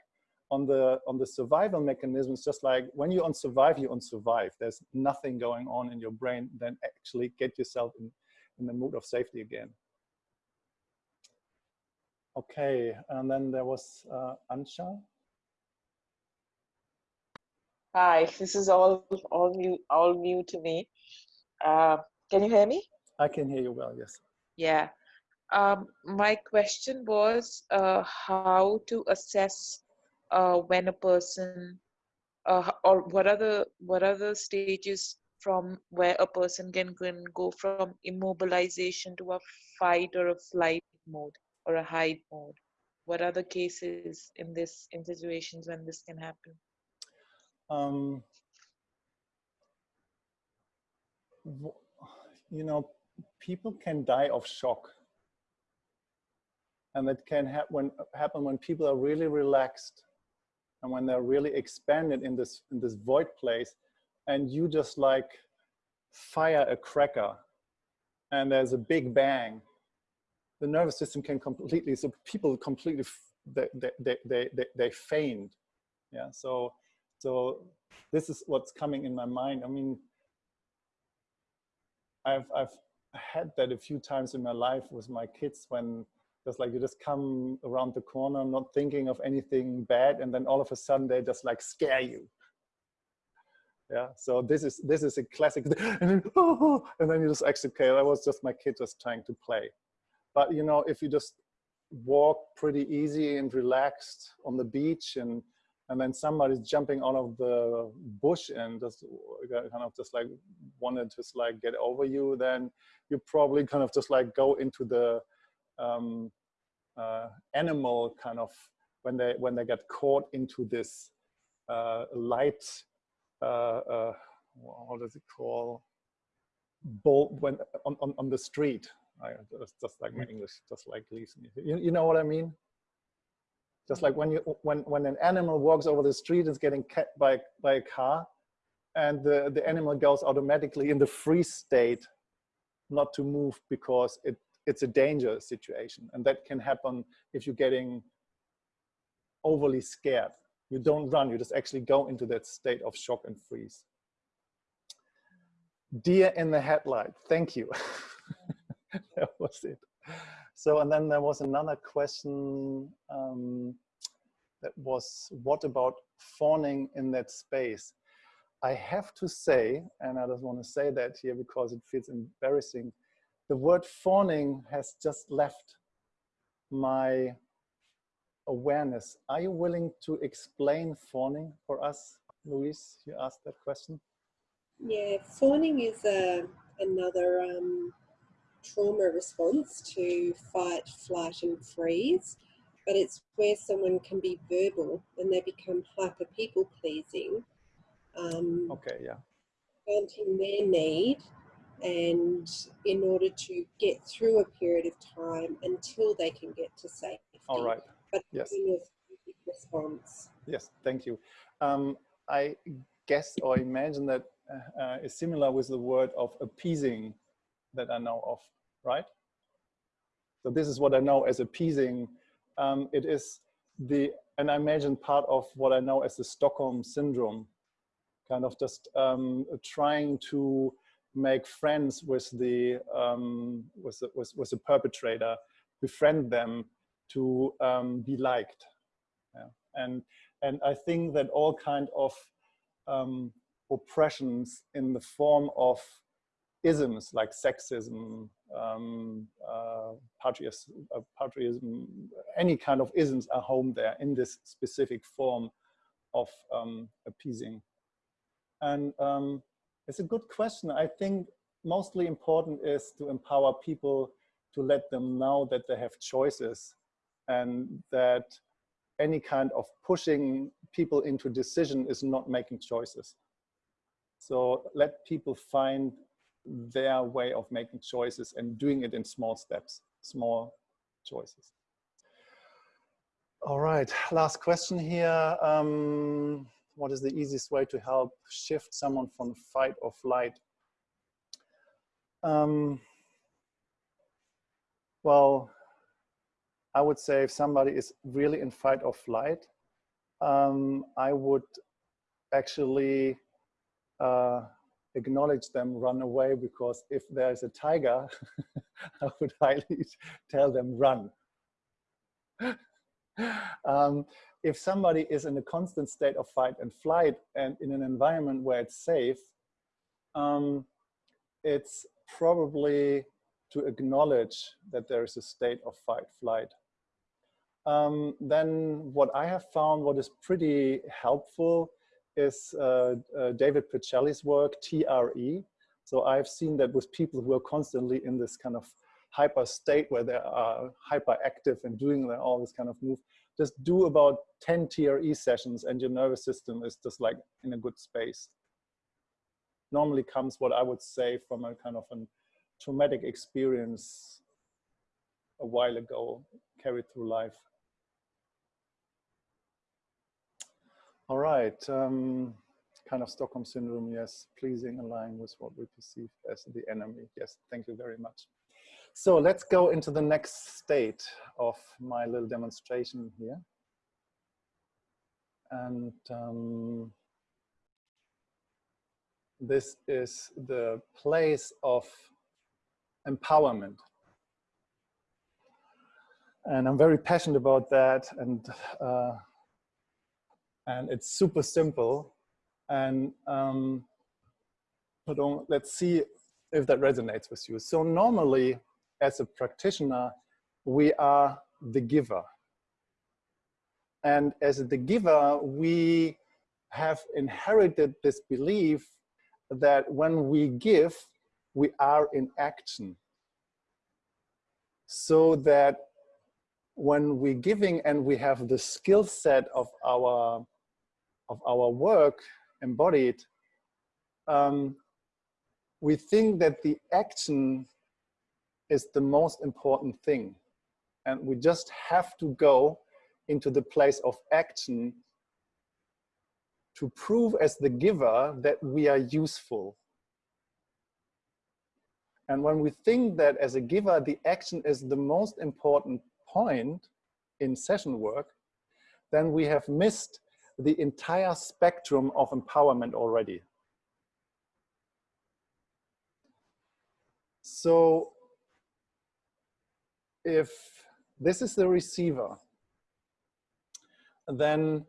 On the, on the survival mechanisms, just like when you on survive, you on survive. There's nothing going on in your brain, then actually get yourself in, in the mood of safety again. Okay, and then there was uh, Ansha. Hi, this is all all new all new to me. Uh, can you hear me? I can hear you well, yes. Yeah. Um, my question was uh, how to assess uh, when a person uh, or what are the what are the stages from where a person can, can go from immobilization to a fight or a flight mode or a hide mode? What are the cases in this in situations when this can happen? um, you know, people can die of shock. And that can when, happen when people are really relaxed and when they're really expanded in this, in this void place and you just like fire a cracker and there's a big bang, the nervous system can completely, so people completely, they, they, they, they, they faint. Yeah, so so this is what's coming in my mind. I mean, I've, I've had that a few times in my life with my kids when just like you just come around the corner not thinking of anything bad and then all of a sudden they just like scare you. Yeah so this is this is a classic and then, oh, and then you just actually okay that was just my kid just trying to play. But you know if you just walk pretty easy and relaxed on the beach and and then somebody's jumping out of the bush and just uh, kind of just like wanted to just like get over you, then you probably kind of just like go into the um, uh, animal kind of when they when they get caught into this uh, light. Uh, uh what does it call? Bolt when on, on on the street. I, just like my English, just like me. You, you know what I mean? Just like when you when when an animal walks over the street is getting cut by by a car, and the the animal goes automatically in the freeze state, not to move because it it's a danger situation, and that can happen if you're getting overly scared. You don't run, you just actually go into that state of shock and freeze. Deer in the headlight, thank you. that was it. So, and then there was another question um, that was, what about fawning in that space? I have to say, and I just want to say that here because it feels embarrassing, the word fawning has just left my awareness. Are you willing to explain fawning for us, Louise? You asked that question. Yeah, fawning is a, uh, another um, trauma response to fight, flight, and freeze, but it's where someone can be verbal and they become hyper people pleasing. Um, okay, yeah. Wanting their need, and in order to get through a period of time until they can get to safety. All right. But yes. response. Yes, thank you. Um, I guess or imagine that uh, is similar with the word of appeasing that I know of right? So this is what I know as appeasing. Um, it is the, and I imagine part of what I know as the Stockholm syndrome, kind of just um, trying to make friends with the, um, with, the with, with the perpetrator, befriend them to um, be liked. Yeah. And, and I think that all kind of um, oppressions in the form of isms like sexism, um, uh, patriotism, uh, any kind of isms are home there in this specific form of um, appeasing. And um, it's a good question. I think mostly important is to empower people to let them know that they have choices and that any kind of pushing people into decision is not making choices. So let people find their way of making choices and doing it in small steps, small choices. All right, last question here. Um, what is the easiest way to help shift someone from fight or flight? Um, well, I would say if somebody is really in fight or flight, um, I would actually uh, acknowledge them, run away, because if there's a tiger, I would highly tell them run. um, if somebody is in a constant state of fight and flight and in an environment where it's safe, um, it's probably to acknowledge that there is a state of fight flight. Um, then what I have found, what is pretty helpful is uh, uh, David Berceli's work, TRE. So I've seen that with people who are constantly in this kind of hyper state where they are hyperactive and doing all this kind of move, just do about 10 TRE sessions and your nervous system is just like in a good space. Normally comes what I would say from a kind of a traumatic experience a while ago carried through life. All right, um, kind of Stockholm syndrome, yes, pleasing, align with what we perceive as the enemy. Yes, thank you very much. So let's go into the next state of my little demonstration here. And um, this is the place of empowerment. And I'm very passionate about that. And uh, and it's super simple. And um, let's see if that resonates with you. So normally, as a practitioner, we are the giver. And as the giver, we have inherited this belief that when we give, we are in action. So that when we're giving and we have the skill set of our of our work embodied, um, we think that the action is the most important thing. And we just have to go into the place of action to prove as the giver that we are useful. And when we think that as a giver, the action is the most important point in session work, then we have missed the entire spectrum of empowerment already. So if this is the receiver, then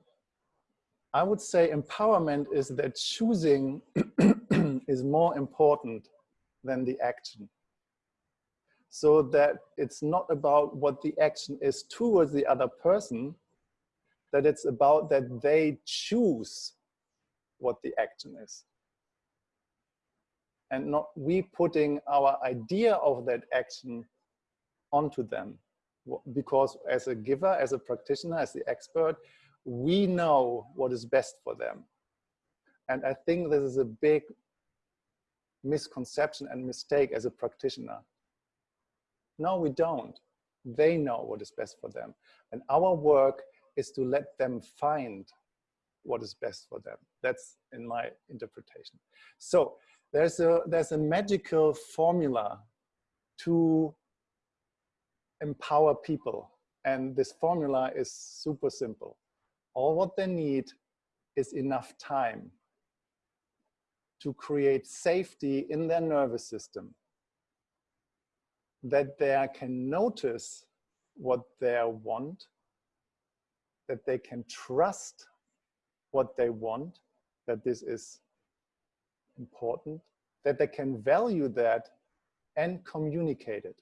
I would say empowerment is that choosing is more important than the action. So that it's not about what the action is towards the other person, that it's about that they choose what the action is. And not we putting our idea of that action onto them. Because as a giver, as a practitioner, as the expert, we know what is best for them. And I think this is a big misconception and mistake as a practitioner. No, we don't. They know what is best for them. And our work is to let them find what is best for them. That's in my interpretation. So there's a, there's a magical formula to empower people. And this formula is super simple. All what they need is enough time to create safety in their nervous system that they can notice what they want, that they can trust what they want, that this is important, that they can value that and communicate it.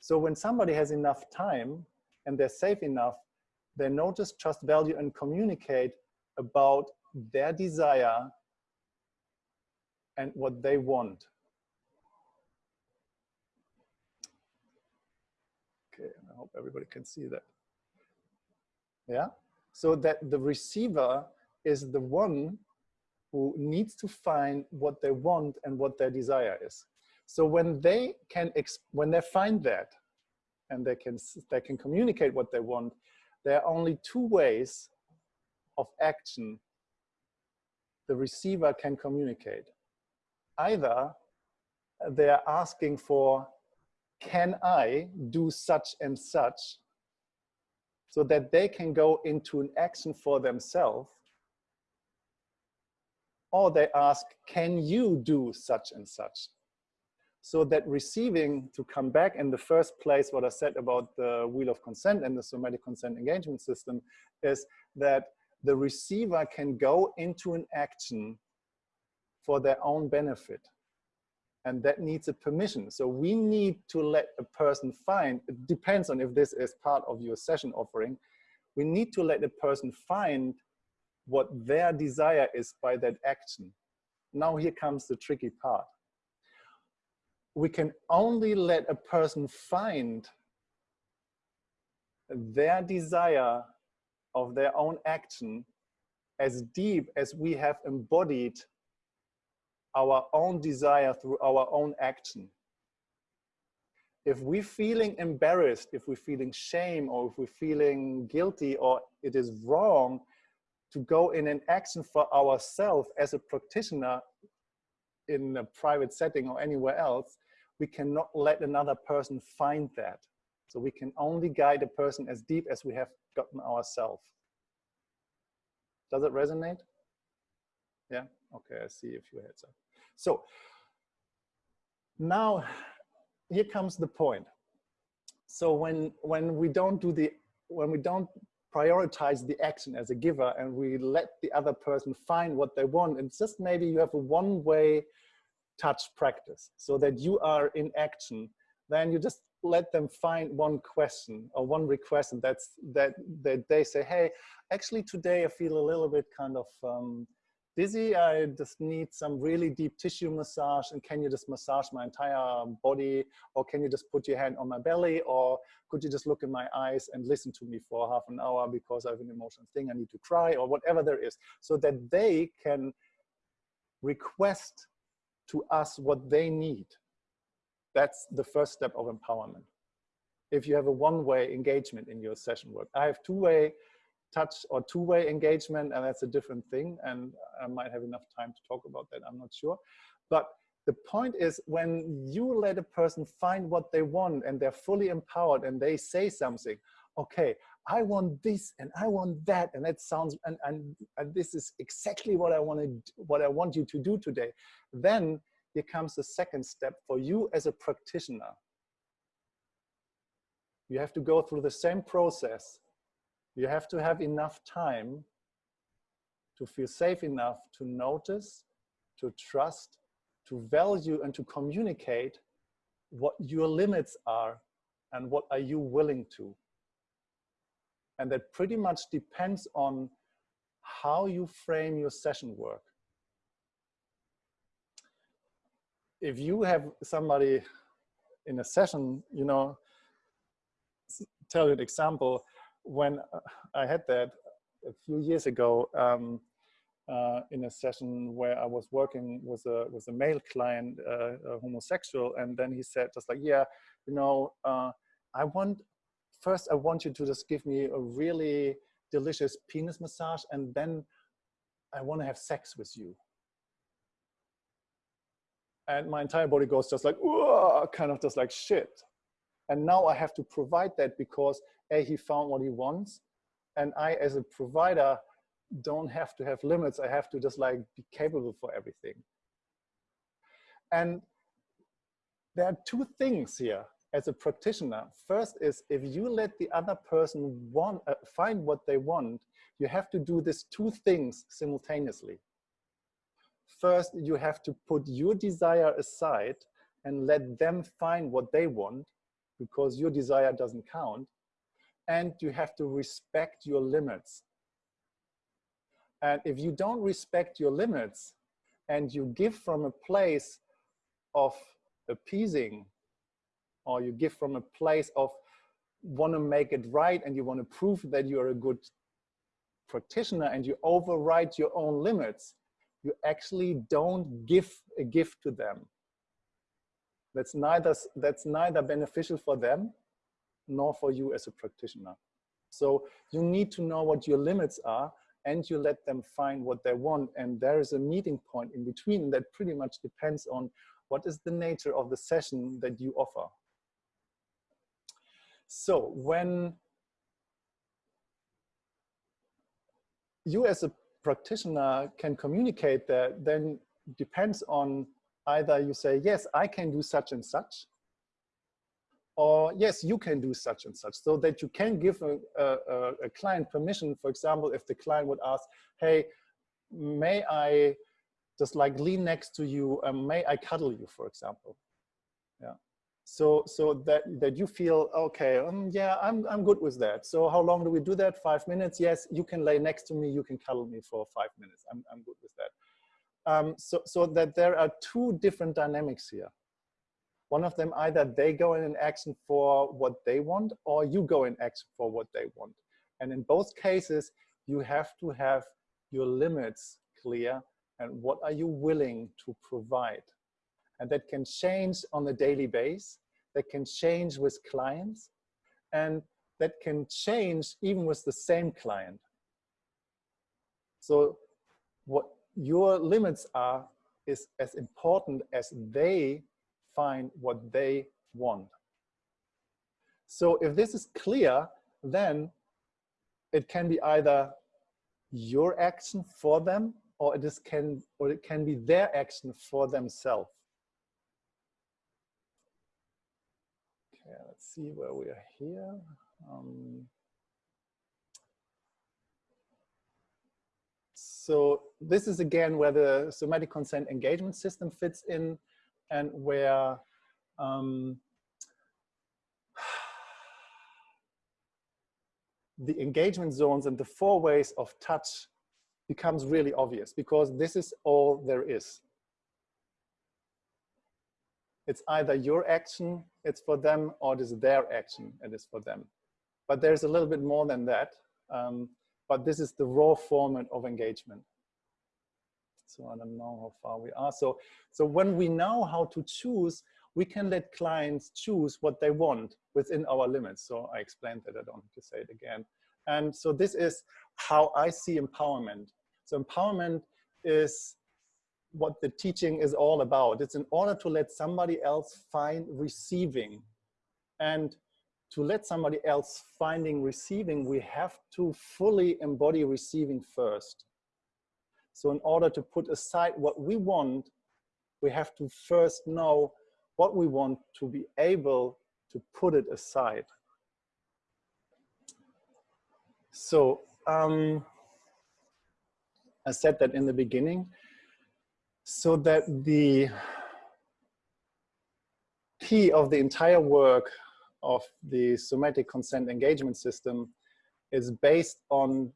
So when somebody has enough time and they're safe enough, they notice, trust, value, and communicate about their desire and what they want. Okay, I hope everybody can see that. Yeah, so that the receiver is the one who needs to find what they want and what their desire is. So when they can, when they find that, and they can they can communicate what they want, there are only two ways of action the receiver can communicate. Either uh, they are asking for, can I do such and such, so that they can go into an action for themselves, or they ask, can you do such and such? So that receiving to come back in the first place, what I said about the wheel of consent and the somatic consent engagement system is that the receiver can go into an action for their own benefit. And that needs a permission. So we need to let a person find, it depends on if this is part of your session offering, we need to let a person find what their desire is by that action. Now here comes the tricky part. We can only let a person find their desire of their own action as deep as we have embodied our own desire through our own action. If we're feeling embarrassed, if we're feeling shame, or if we're feeling guilty, or it is wrong to go in an action for ourselves as a practitioner in a private setting or anywhere else, we cannot let another person find that. So we can only guide a person as deep as we have gotten ourselves. Does it resonate? Yeah, okay, I see a few heads up. So now here comes the point. So when, when we don't do the, when we don't prioritize the action as a giver and we let the other person find what they want, it's just maybe you have a one-way touch practice so that you are in action, then you just let them find one question or one request and that's that, that they say, hey, actually today I feel a little bit kind of um, dizzy. I just need some really deep tissue massage and can you just massage my entire body or can you just put your hand on my belly or could you just look in my eyes and listen to me for half an hour because I have an emotional thing, I need to cry or whatever there is so that they can request to us what they need. That's the first step of empowerment. If you have a one-way engagement in your session work. I have two-way touch or two-way engagement, and that's a different thing. And I might have enough time to talk about that, I'm not sure. But the point is when you let a person find what they want and they're fully empowered and they say something, okay, I want this and I want that, and that sounds, and, and, and this is exactly what I want to, what I want you to do today. Then here comes the second step for you as a practitioner. You have to go through the same process. You have to have enough time to feel safe enough to notice, to trust, to value and to communicate what your limits are and what are you willing to. And that pretty much depends on how you frame your session work. If you have somebody in a session, you know, tell you an example, when I had that a few years ago um, uh, in a session where I was working with a, with a male client, uh, a homosexual, and then he said just like, yeah, you know, uh, I want first I want you to just give me a really delicious penis massage and then I want to have sex with you. and my entire body goes just like, kind of just like shit. And now I have to provide that because A, he found what he wants. And I, as a provider, don't have to have limits. I have to just like be capable for everything. And there are two things here as a practitioner. First is if you let the other person want, uh, find what they want, you have to do these two things simultaneously. First, you have to put your desire aside and let them find what they want because your desire doesn't count. And you have to respect your limits. And if you don't respect your limits and you give from a place of appeasing or you give from a place of want to make it right and you want to prove that you're a good practitioner and you override your own limits, you actually don't give a gift to them. That's neither, that's neither beneficial for them nor for you as a practitioner. So you need to know what your limits are and you let them find what they want. And there is a meeting point in between that pretty much depends on what is the nature of the session that you offer. So when you as a practitioner can communicate that, then depends on either you say, yes, I can do such and such, or yes, you can do such and such, so that you can give a, a, a client permission. For example, if the client would ask, hey, may I just like lean next to you, may I cuddle you, for example? Yeah. So, so that, that you feel, okay, um, yeah, I'm, I'm good with that. So how long do we do that? Five minutes? Yes, you can lay next to me. You can cuddle me for five minutes. I'm, I'm good with that. Um, so, so that there are two different dynamics here. One of them, either they go in action for what they want or you go in action for what they want. And in both cases, you have to have your limits clear and what are you willing to provide. And that can change on a daily base, that can change with clients, and that can change even with the same client. So what your limits are is as important as they find what they want. So if this is clear, then it can be either your action for them or it is can or it can be their action for themselves. Okay, let's see where we are here. Um, so this is again where the somatic consent engagement system fits in and where um, the engagement zones and the four ways of touch becomes really obvious because this is all there is. It's either your action, it's for them, or it is their action, it is for them. But there's a little bit more than that. Um, but this is the raw format of engagement. So I don't know how far we are. So, so when we know how to choose, we can let clients choose what they want within our limits. So I explained that, I don't have to say it again. And so this is how I see empowerment. So empowerment is what the teaching is all about. It's in order to let somebody else find receiving. And to let somebody else finding receiving, we have to fully embody receiving first. So in order to put aside what we want, we have to first know what we want to be able to put it aside. So um, I said that in the beginning, so that the key of the entire work of the somatic consent engagement system is based on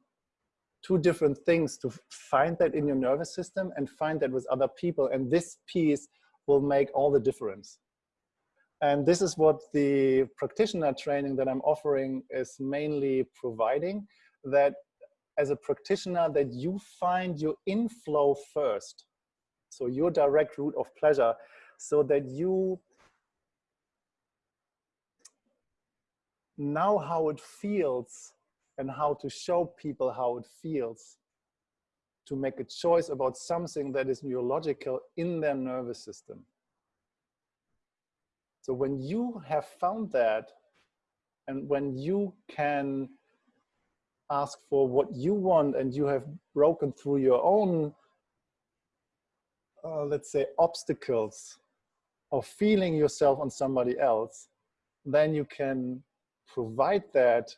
two different things to find that in your nervous system and find that with other people. And this piece will make all the difference. And this is what the practitioner training that I'm offering is mainly providing, that as a practitioner that you find your inflow first. So your direct route of pleasure so that you know how it feels and how to show people how it feels to make a choice about something that is neurological in their nervous system. So when you have found that, and when you can ask for what you want and you have broken through your own, uh, let's say, obstacles of feeling yourself on somebody else, then you can provide that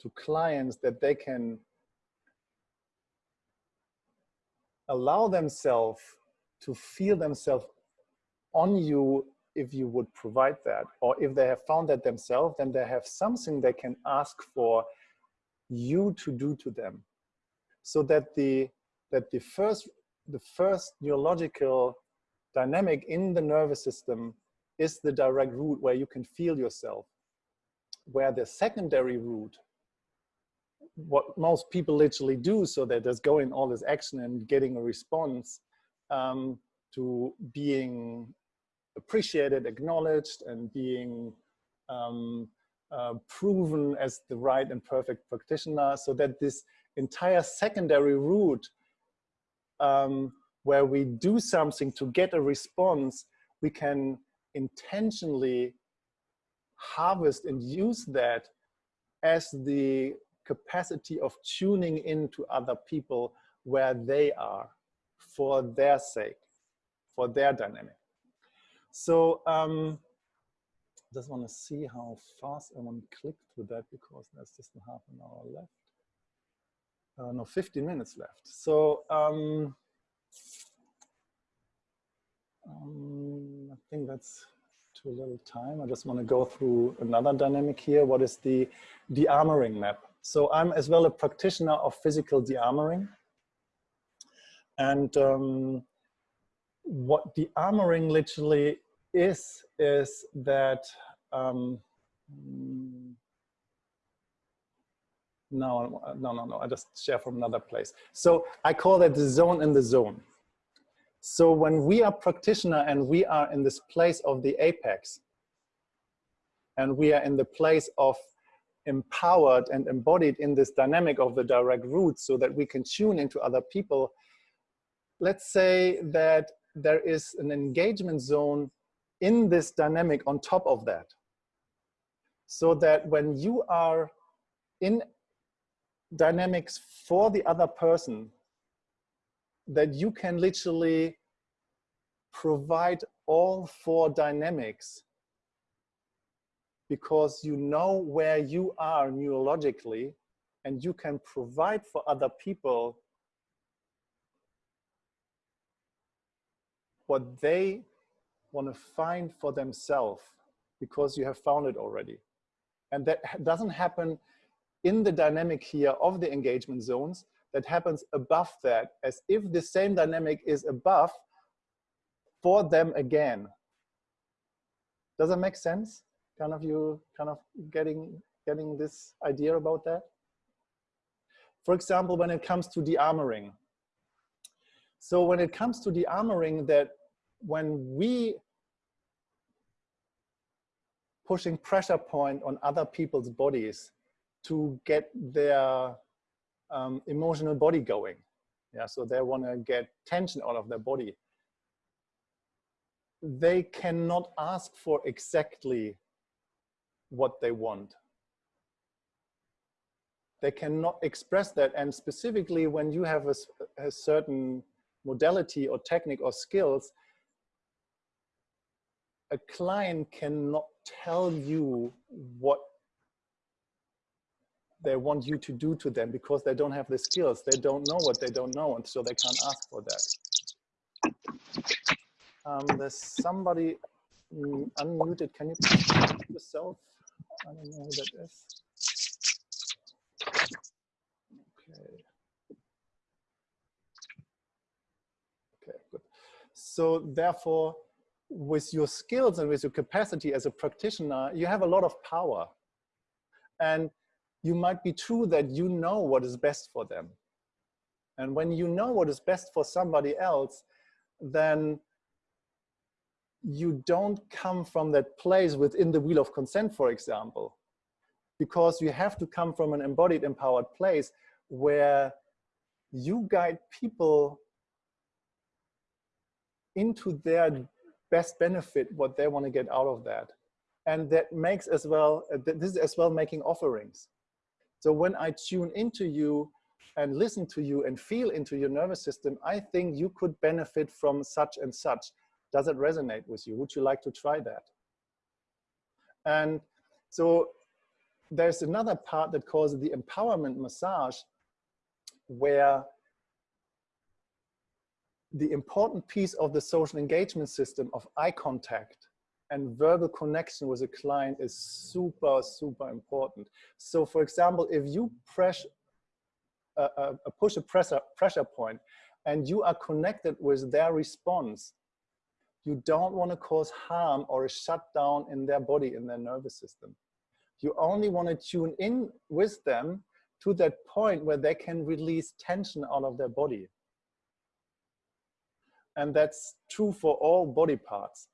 to clients that they can allow themselves to feel themselves on you if you would provide that. Or if they have found that themselves then they have something they can ask for you to do to them. So that the that the first the first neurological dynamic in the nervous system is the direct route where you can feel yourself. Where the secondary route what most people literally do so they're just going all this action and getting a response um, to being appreciated, acknowledged, and being um, uh, proven as the right and perfect practitioner. So that this entire secondary route um, where we do something to get a response, we can intentionally harvest and use that as the capacity of tuning into other people where they are for their sake, for their dynamic. So um, just want to see how fast I want to click through that because there's just half an hour left. Uh, no, 15 minutes left. So um, um, I think that's too little time. I just want to go through another dynamic here. What is the de-armoring map? So I'm as well a practitioner of physical de-armoring. And um, what de-armoring literally is, is that, um, no, no, no, no, I just share from another place. So I call that the zone in the zone. So when we are practitioner and we are in this place of the apex, and we are in the place of empowered and embodied in this dynamic of the direct route so that we can tune into other people, let's say that there is an engagement zone in this dynamic on top of that. So that when you are in dynamics for the other person, that you can literally provide all four dynamics because you know where you are neurologically and you can provide for other people what they want to find for themselves because you have found it already. And that doesn't happen in the dynamic here of the engagement zones, that happens above that as if the same dynamic is above for them again. Does that make sense? kind of you kind of getting getting this idea about that? For example, when it comes to de-armoring. So when it comes to de-armoring that when we pushing pressure point on other people's bodies to get their um, emotional body going. Yeah, so they want to get tension out of their body. They cannot ask for exactly what they want. They cannot express that. And specifically when you have a, a certain modality or technique or skills, a client cannot tell you what they want you to do to them because they don't have the skills. They don't know what they don't know, and so they can't ask for that. Um, there's somebody mm, unmuted. Can you yourself? I don't know who that is. Okay. Okay, good. So therefore, with your skills and with your capacity as a practitioner, you have a lot of power. And you might be true that you know what is best for them. And when you know what is best for somebody else, then you don't come from that place within the wheel of consent, for example, because you have to come from an embodied, empowered place where you guide people into their best benefit what they want to get out of that. And that makes as well, this is as well making offerings. So when I tune into you and listen to you and feel into your nervous system, I think you could benefit from such and such. Does it resonate with you? Would you like to try that? And so there's another part that calls the empowerment massage where the important piece of the social engagement system of eye contact and verbal connection with a client is super, super important. So for example, if you press, uh, uh, push a pressure, pressure point and you are connected with their response, you don't want to cause harm or a shutdown in their body, in their nervous system. You only want to tune in with them to that point where they can release tension out of their body. And that's true for all body parts.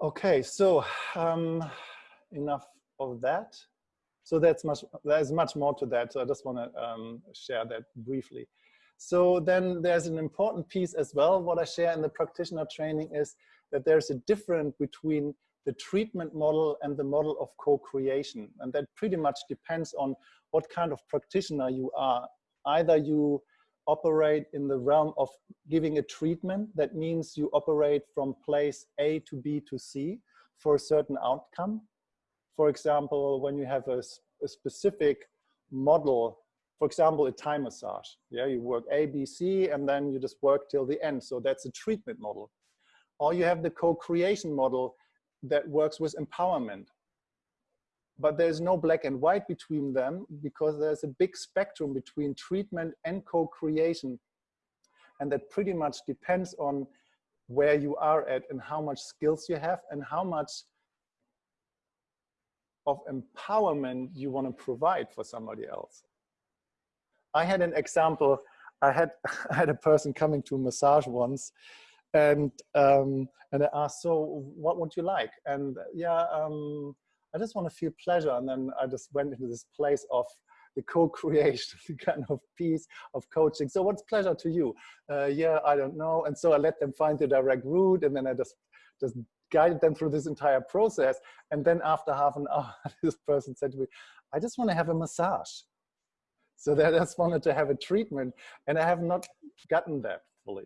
Okay, so um, enough of that. So that's much, there's much more to that. So I just want to um, share that briefly. So then there's an important piece as well. What I share in the practitioner training is that there's a difference between the treatment model and the model of co-creation. And that pretty much depends on what kind of practitioner you are. Either you operate in the realm of giving a treatment. That means you operate from place A to B to C for a certain outcome. For example, when you have a, a specific model, for example, a Thai massage. Yeah, you work A, B, C, and then you just work till the end. So that's a treatment model. Or you have the co-creation model that works with empowerment but there's no black and white between them because there's a big spectrum between treatment and co-creation. And that pretty much depends on where you are at and how much skills you have and how much of empowerment you want to provide for somebody else. I had an example. I had I had a person coming to a massage once, and um, and I asked, "So, what would you like?" And yeah, um, I just want to feel pleasure. And then I just went into this place of the co-creation, the kind of piece of coaching. So what's pleasure to you? Uh, yeah, I don't know. And so I let them find the direct route and then I just, just guided them through this entire process. And then after half an hour, this person said to me, I just want to have a massage. So they just wanted to have a treatment and I have not gotten that fully.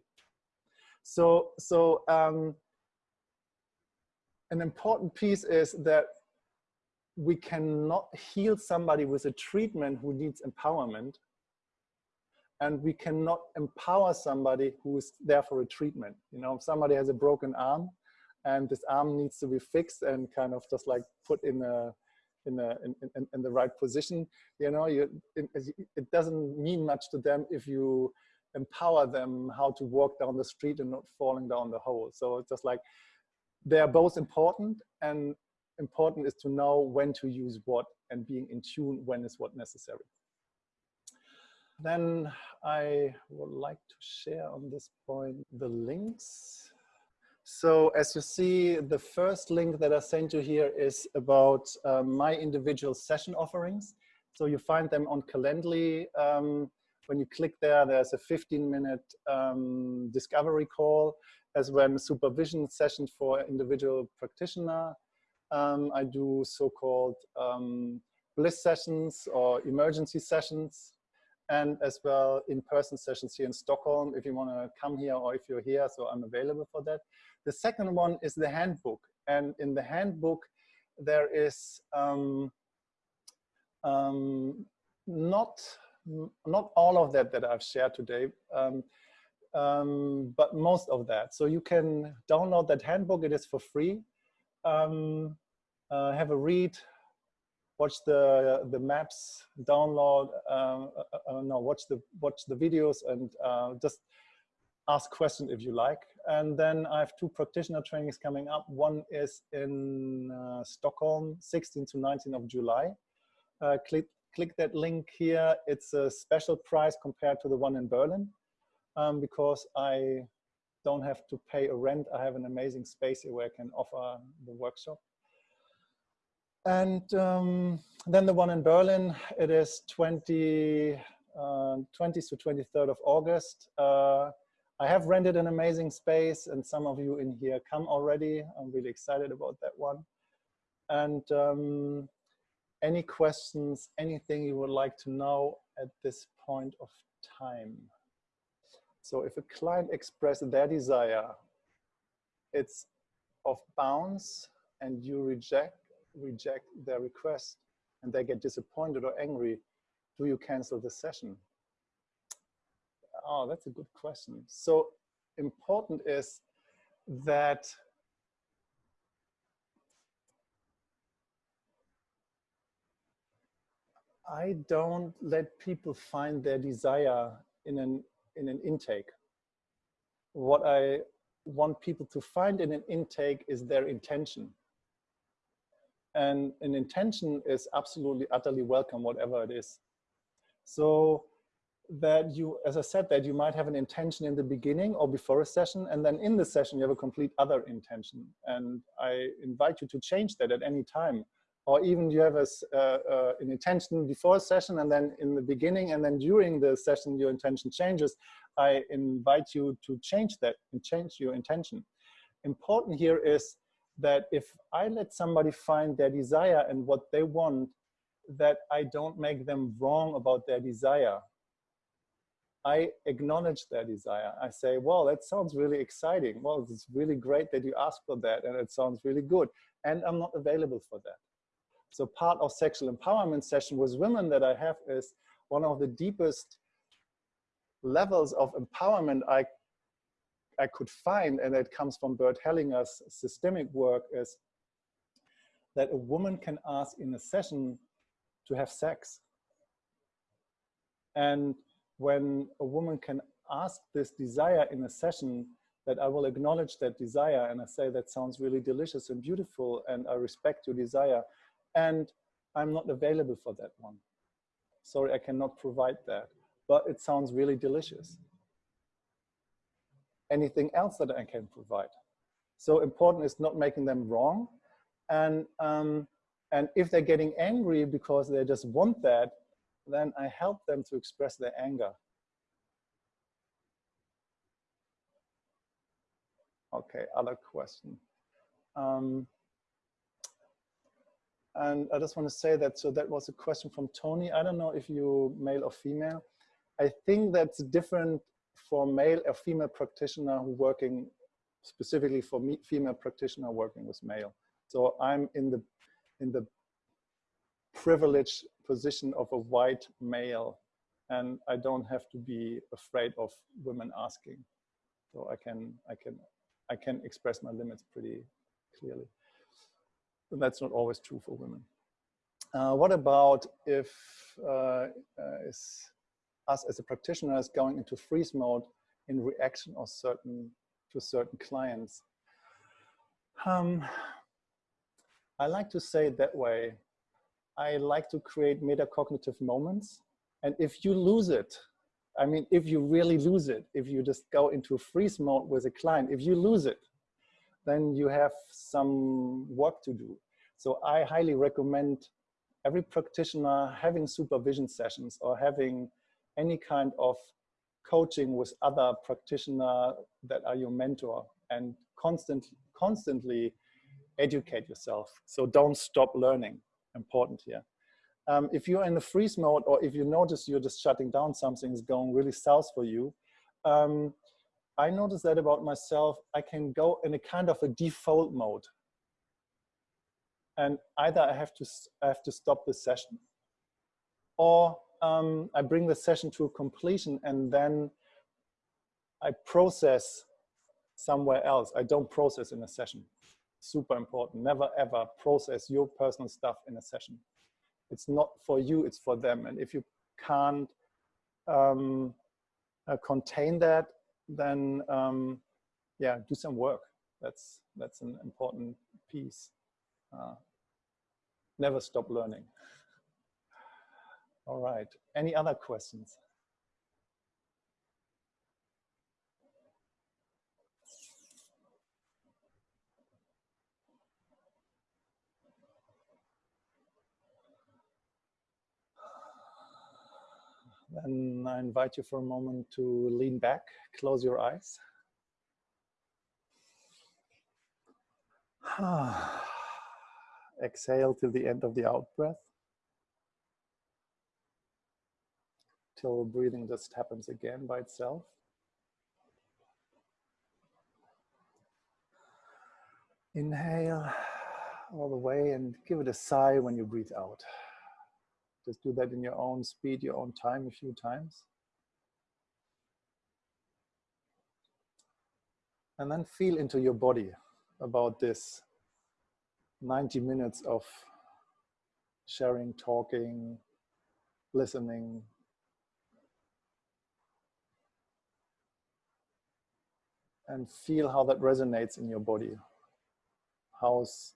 So, so um, an important piece is that we cannot heal somebody with a treatment who needs empowerment and we cannot empower somebody who is there for a treatment. You know, if somebody has a broken arm and this arm needs to be fixed and kind of just like put in a in, a, in, in, in the right position, you know, you, it, it doesn't mean much to them if you empower them how to walk down the street and not falling down the hole. So it's just like, they are both important and important is to know when to use what and being in tune when is what necessary. Then I would like to share on this point the links. So as you see, the first link that I sent you here is about uh, my individual session offerings. So you find them on Calendly. Um, when you click there, there's a 15 minute um, discovery call as well as supervision session for individual practitioner um, I do so-called um, bliss sessions or emergency sessions and as well in-person sessions here in Stockholm if you want to come here or if you're here, so I'm available for that. The second one is the handbook. And in the handbook, there is um, um, not, not all of that that I've shared today, um, um, but most of that. So you can download that handbook, it is for free. Um, have a read, watch the the maps, download, um, uh, uh, no, watch the watch the videos, and uh, just ask questions if you like. And then I have two practitioner trainings coming up. One is in uh, Stockholm, 16 to 19 of July. Uh, click click that link here. It's a special price compared to the one in Berlin um, because I don't have to pay a rent. I have an amazing space here where I can offer the workshop. And um, then the one in Berlin, it is 20, uh, 20th to 23rd of August. Uh, I have rented an amazing space and some of you in here come already. I'm really excited about that one. And um, any questions, anything you would like to know at this point of time? So if a client expresses their desire, it's of bounds and you reject, reject their request and they get disappointed or angry, do you cancel the session? Oh, that's a good question. So important is that I don't let people find their desire in an, in an intake. What I want people to find in an intake is their intention. And an intention is absolutely, utterly welcome, whatever it is. So that you, as I said, that you might have an intention in the beginning or before a session, and then in the session you have a complete other intention. And I invite you to change that at any time. Or even you have a, uh, uh, an intention before a session and then in the beginning and then during the session your intention changes. I invite you to change that and change your intention. Important here is that if I let somebody find their desire and what they want, that I don't make them wrong about their desire. I acknowledge their desire. I say, well, that sounds really exciting. Well, it's really great that you asked for that and it sounds really good. And I'm not available for that. So part of sexual empowerment session with women that I have is one of the deepest levels of empowerment I, I could find, and it comes from Bert Hellinger's systemic work, is that a woman can ask in a session to have sex. And when a woman can ask this desire in a session, that I will acknowledge that desire and I say that sounds really delicious and beautiful and I respect your desire and I'm not available for that one. Sorry, I cannot provide that, but it sounds really delicious. Anything else that I can provide? So important is not making them wrong. And, um, and if they're getting angry because they just want that, then I help them to express their anger. Okay, other question. Um, and I just want to say that, so that was a question from Tony. I don't know if you male or female. I think that's different for male or female practitioner who working specifically for me, female practitioner working with male. So I'm in the, in the privileged position of a white male and I don't have to be afraid of women asking. So I can, I can, I can express my limits pretty clearly And that's not always true for women. Uh, what about if uh, uh, is us as a practitioner is going into freeze mode in reaction or certain to certain clients? Um, I like to say it that way. I like to create metacognitive moments. And if you lose it, I mean, if you really lose it, if you just go into freeze mode with a client, if you lose it, then you have some work to do. So I highly recommend every practitioner having supervision sessions or having any kind of coaching with other practitioner that are your mentor and constantly, constantly educate yourself. So don't stop learning, important here. Um, if you're in the freeze mode or if you notice you're just shutting down, something's going really south for you, um, I notice that about myself, I can go in a kind of a default mode. And either I have to, I have to stop the session or um, I bring the session to a completion and then I process somewhere else. I don't process in a session. Super important. Never ever process your personal stuff in a session. It's not for you, it's for them. And if you can't um, uh, contain that, then um, yeah, do some work. That's that's an important piece. Uh, never stop learning. All right, any other questions? Then I invite you for a moment to lean back, close your eyes. Exhale till the end of the out breath. Till breathing just happens again by itself. Inhale all the way and give it a sigh when you breathe out. Just do that in your own speed, your own time a few times. And then feel into your body about this 90 minutes of sharing, talking, listening. And feel how that resonates in your body. How's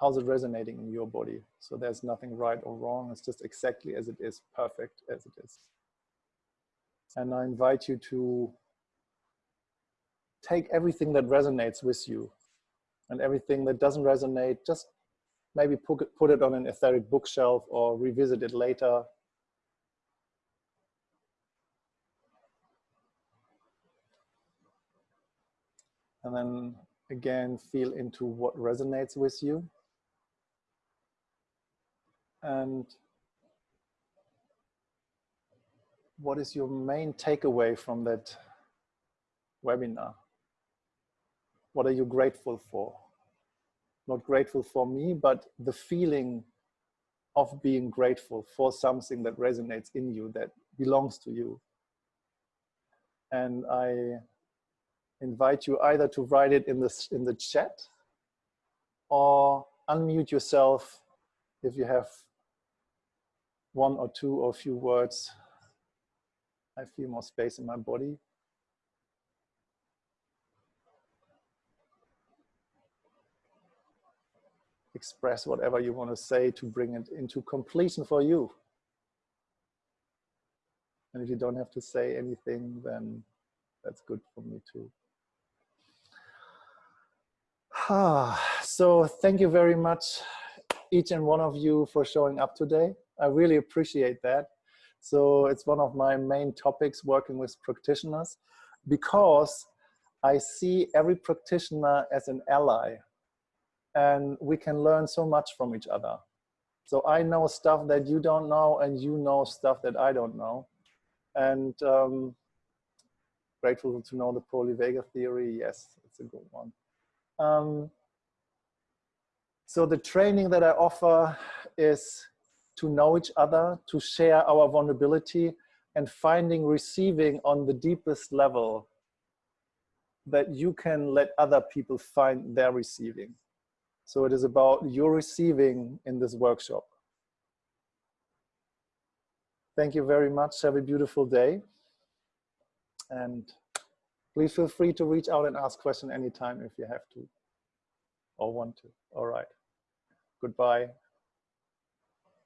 how's it resonating in your body? So there's nothing right or wrong. It's just exactly as it is, perfect as it is. And I invite you to take everything that resonates with you and everything that doesn't resonate, just maybe put it, on an etheric bookshelf or revisit it later. And then again, feel into what resonates with you and what is your main takeaway from that webinar? What are you grateful for? Not grateful for me, but the feeling of being grateful for something that resonates in you, that belongs to you. And I invite you either to write it in the, in the chat or unmute yourself if you have one or two or few words, I feel more space in my body. Express whatever you want to say to bring it into completion for you. And if you don't have to say anything, then that's good for me too. So thank you very much, each and one of you for showing up today. I really appreciate that. So it's one of my main topics working with practitioners because I see every practitioner as an ally and we can learn so much from each other. So I know stuff that you don't know and you know stuff that I don't know. And um, grateful to know the polyvagal theory. Yes, it's a good one. Um, so the training that I offer is to know each other, to share our vulnerability and finding receiving on the deepest level that you can let other people find their receiving. So it is about your receiving in this workshop. Thank you very much. Have a beautiful day. And please feel free to reach out and ask questions anytime if you have to or want to. All right. Goodbye.